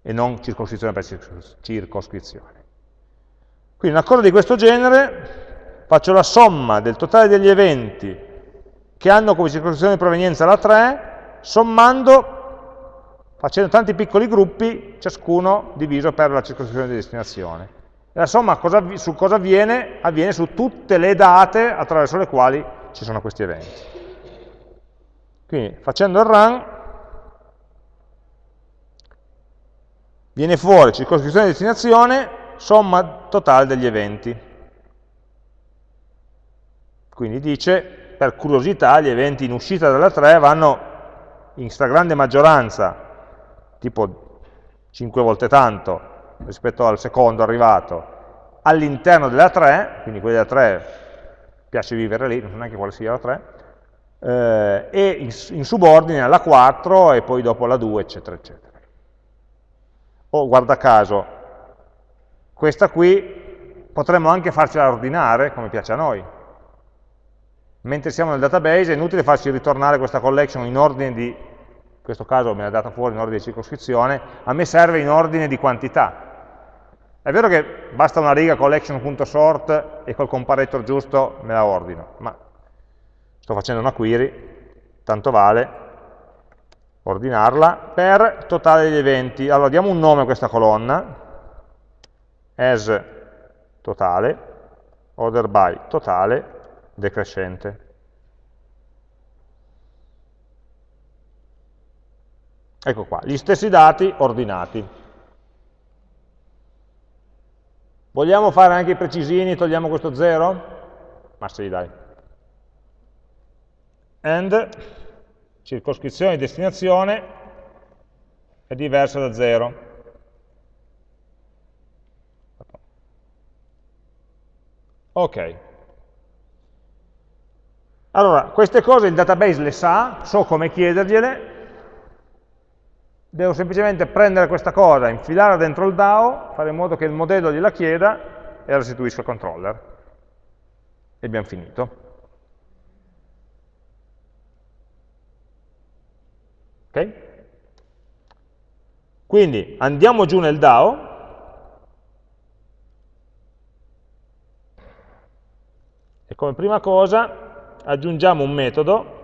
e non circoscrizione per circoscrizione. Quindi una cosa di questo genere, faccio la somma del totale degli eventi che hanno come circoscrizione di provenienza la 3, sommando, facendo tanti piccoli gruppi, ciascuno diviso per la circoscrizione di destinazione. E la somma cosa, su cosa avviene? Avviene su tutte le date attraverso le quali ci sono questi eventi. Quindi facendo il run viene fuori circoscrizione di destinazione, somma totale degli eventi. Quindi dice, per curiosità, gli eventi in uscita dalla 3 vanno in stragrande maggioranza, tipo 5 volte tanto, rispetto al secondo arrivato, all'interno della 3, quindi quelli della 3 piace vivere lì, non so neanche quale sia la 3, eh, e in, in, subordine alla 4 e poi dopo alla 2, eccetera, eccetera. O guarda caso, questa qui potremmo anche farcela ordinare come piace a noi. Mentre siamo nel database è inutile farci ritornare questa collection in ordine di in questo caso me l'ha data fuori in ordine di circoscrizione, a me serve in ordine di quantità. È vero che basta una riga collection.sort e col comparator giusto me la ordino, ma sto facendo una query, tanto vale ordinarla per totale degli eventi. Allora diamo un nome a questa colonna, as totale, order by totale, decrescente. Ecco qua, gli stessi dati ordinati. Vogliamo fare anche i precisini, togliamo questo 0? Ma sì, dai. And, circoscrizione di destinazione, è diversa da 0. Ok. Allora, queste cose il database le sa, so come chiedergliele, devo semplicemente prendere questa cosa, infilarla dentro il DAO, fare in modo che il modello gliela chieda e la restituisca al controller. E abbiamo finito. Ok? Quindi andiamo giù nel DAO, e come prima cosa aggiungiamo un metodo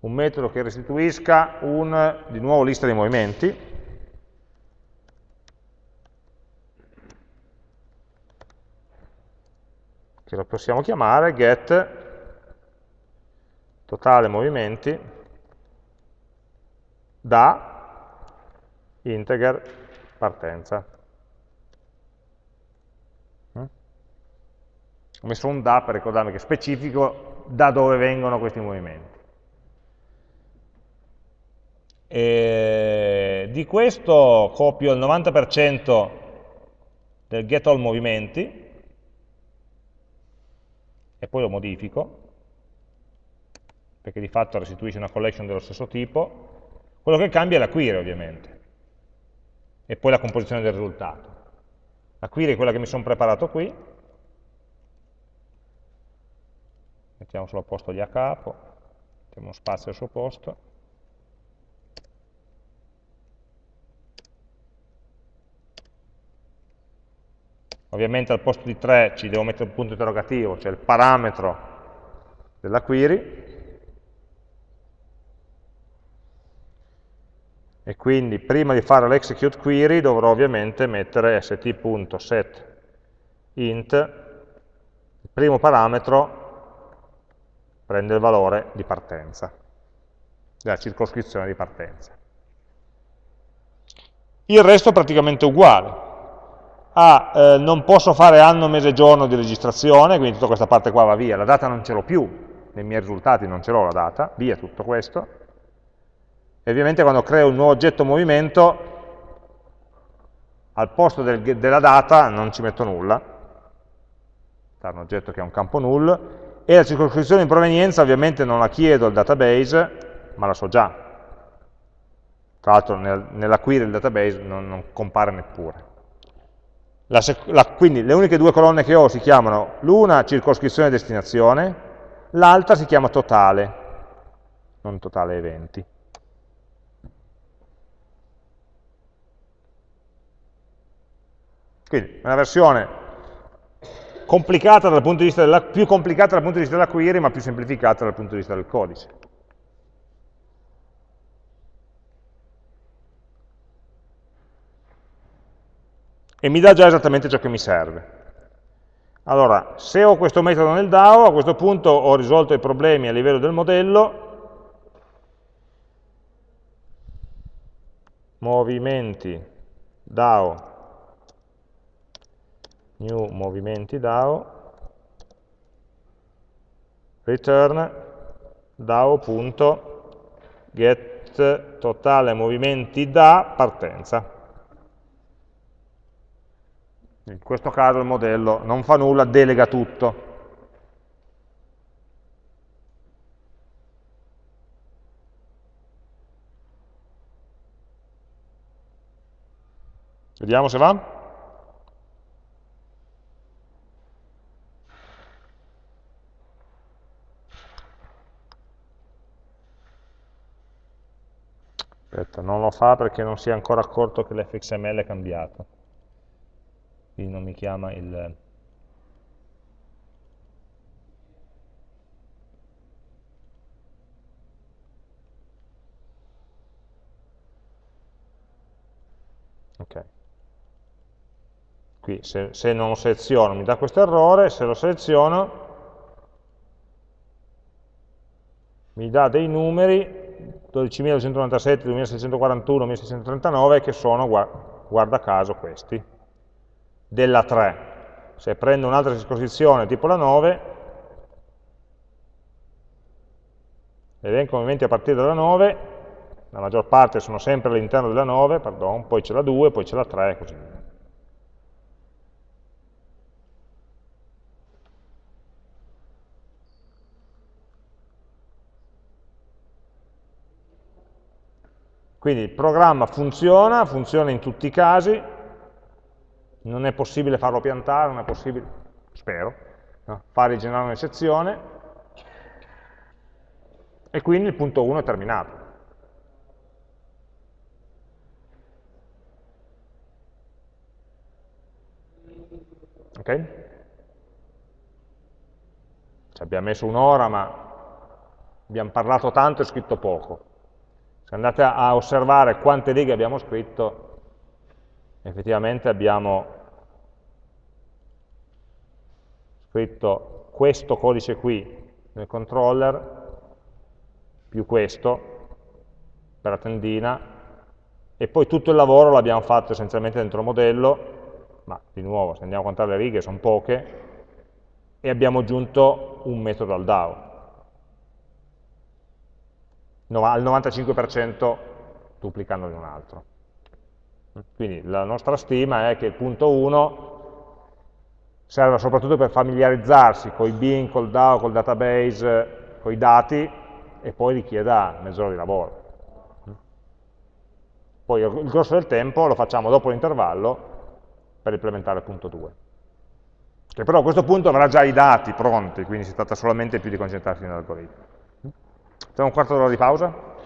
un metodo che restituisca un, di nuovo, lista dei movimenti, che lo possiamo chiamare get totale movimenti da integer partenza. Ho messo un da per ricordarmi che specifico da dove vengono questi movimenti. E di questo copio il 90% del get all movimenti e poi lo modifico perché di fatto restituisce una collection dello stesso tipo quello che cambia è la query ovviamente e poi la composizione del risultato la query è quella che mi sono preparato qui mettiamo solo a posto gli a capo mettiamo spazio al suo posto. Ovviamente al posto di 3 ci devo mettere un punto interrogativo, cioè il parametro della query, e quindi prima di fare l'execute query dovrò ovviamente mettere st.set int, il primo parametro prende il valore di partenza, della circoscrizione di partenza. Il resto è praticamente uguale. Ah, eh, non posso fare anno, mese, giorno di registrazione, quindi tutta questa parte qua va via, la data non ce l'ho più, nei miei risultati non ce l'ho la data, via tutto questo. E ovviamente quando creo un nuovo oggetto movimento, al posto del, della data non ci metto nulla, è un oggetto che ha un campo null, e la circoscrizione di provenienza ovviamente non la chiedo al database, ma la so già. Tra l'altro nel, nella query del database non, non compare neppure. La la, quindi le uniche due colonne che ho si chiamano l'una circoscrizione destinazione, l'altra si chiama totale, non totale eventi. Quindi una versione complicata dal punto di vista della, più complicata dal punto di vista della query, ma più semplificata dal punto di vista del codice. E mi dà già esattamente ciò che mi serve. Allora, se ho questo metodo nel DAO, a questo punto ho risolto i problemi a livello del modello, movimenti DAO, new movimenti DAO, return DAO.get totale movimenti da partenza. In questo caso il modello non fa nulla, delega tutto. Vediamo se va. Aspetta, non lo fa perché non si è ancora accorto che l'fxml è cambiato quindi non mi chiama il... Ok. Qui se, se non lo seleziono mi dà questo errore, se lo seleziono mi dà dei numeri 12.297, 2.641, 1.639 che sono, guarda caso, questi della 3. Se prendo un'altra disposizione tipo la 9, l'elenco movimenti a partire dalla 9, la maggior parte sono sempre all'interno della 9, pardon, poi c'è la 2, poi c'è la 3 e così via. Quindi il programma funziona, funziona in tutti i casi, non è possibile farlo piantare, non è possibile, spero, no? fare generare un'eccezione, e quindi il punto 1 è terminato. Ok? Ci abbiamo messo un'ora, ma abbiamo parlato tanto e scritto poco. Se andate a osservare quante righe abbiamo scritto, effettivamente abbiamo scritto questo codice qui nel controller più questo per la tendina e poi tutto il lavoro l'abbiamo fatto essenzialmente dentro il modello ma di nuovo se andiamo a contare le righe sono poche e abbiamo aggiunto un metodo al DAO al 95% duplicandone un altro quindi la nostra stima è che il punto 1 serve soprattutto per familiarizzarsi con i bin, col DAO, col database, con i dati e poi richieda mezz'ora di lavoro. Poi il grosso del tempo lo facciamo dopo l'intervallo per implementare il punto 2. Che però a questo punto avrà già i dati pronti, quindi si tratta solamente più di concentrarsi nell'algoritmo. Facciamo un quarto d'ora di pausa?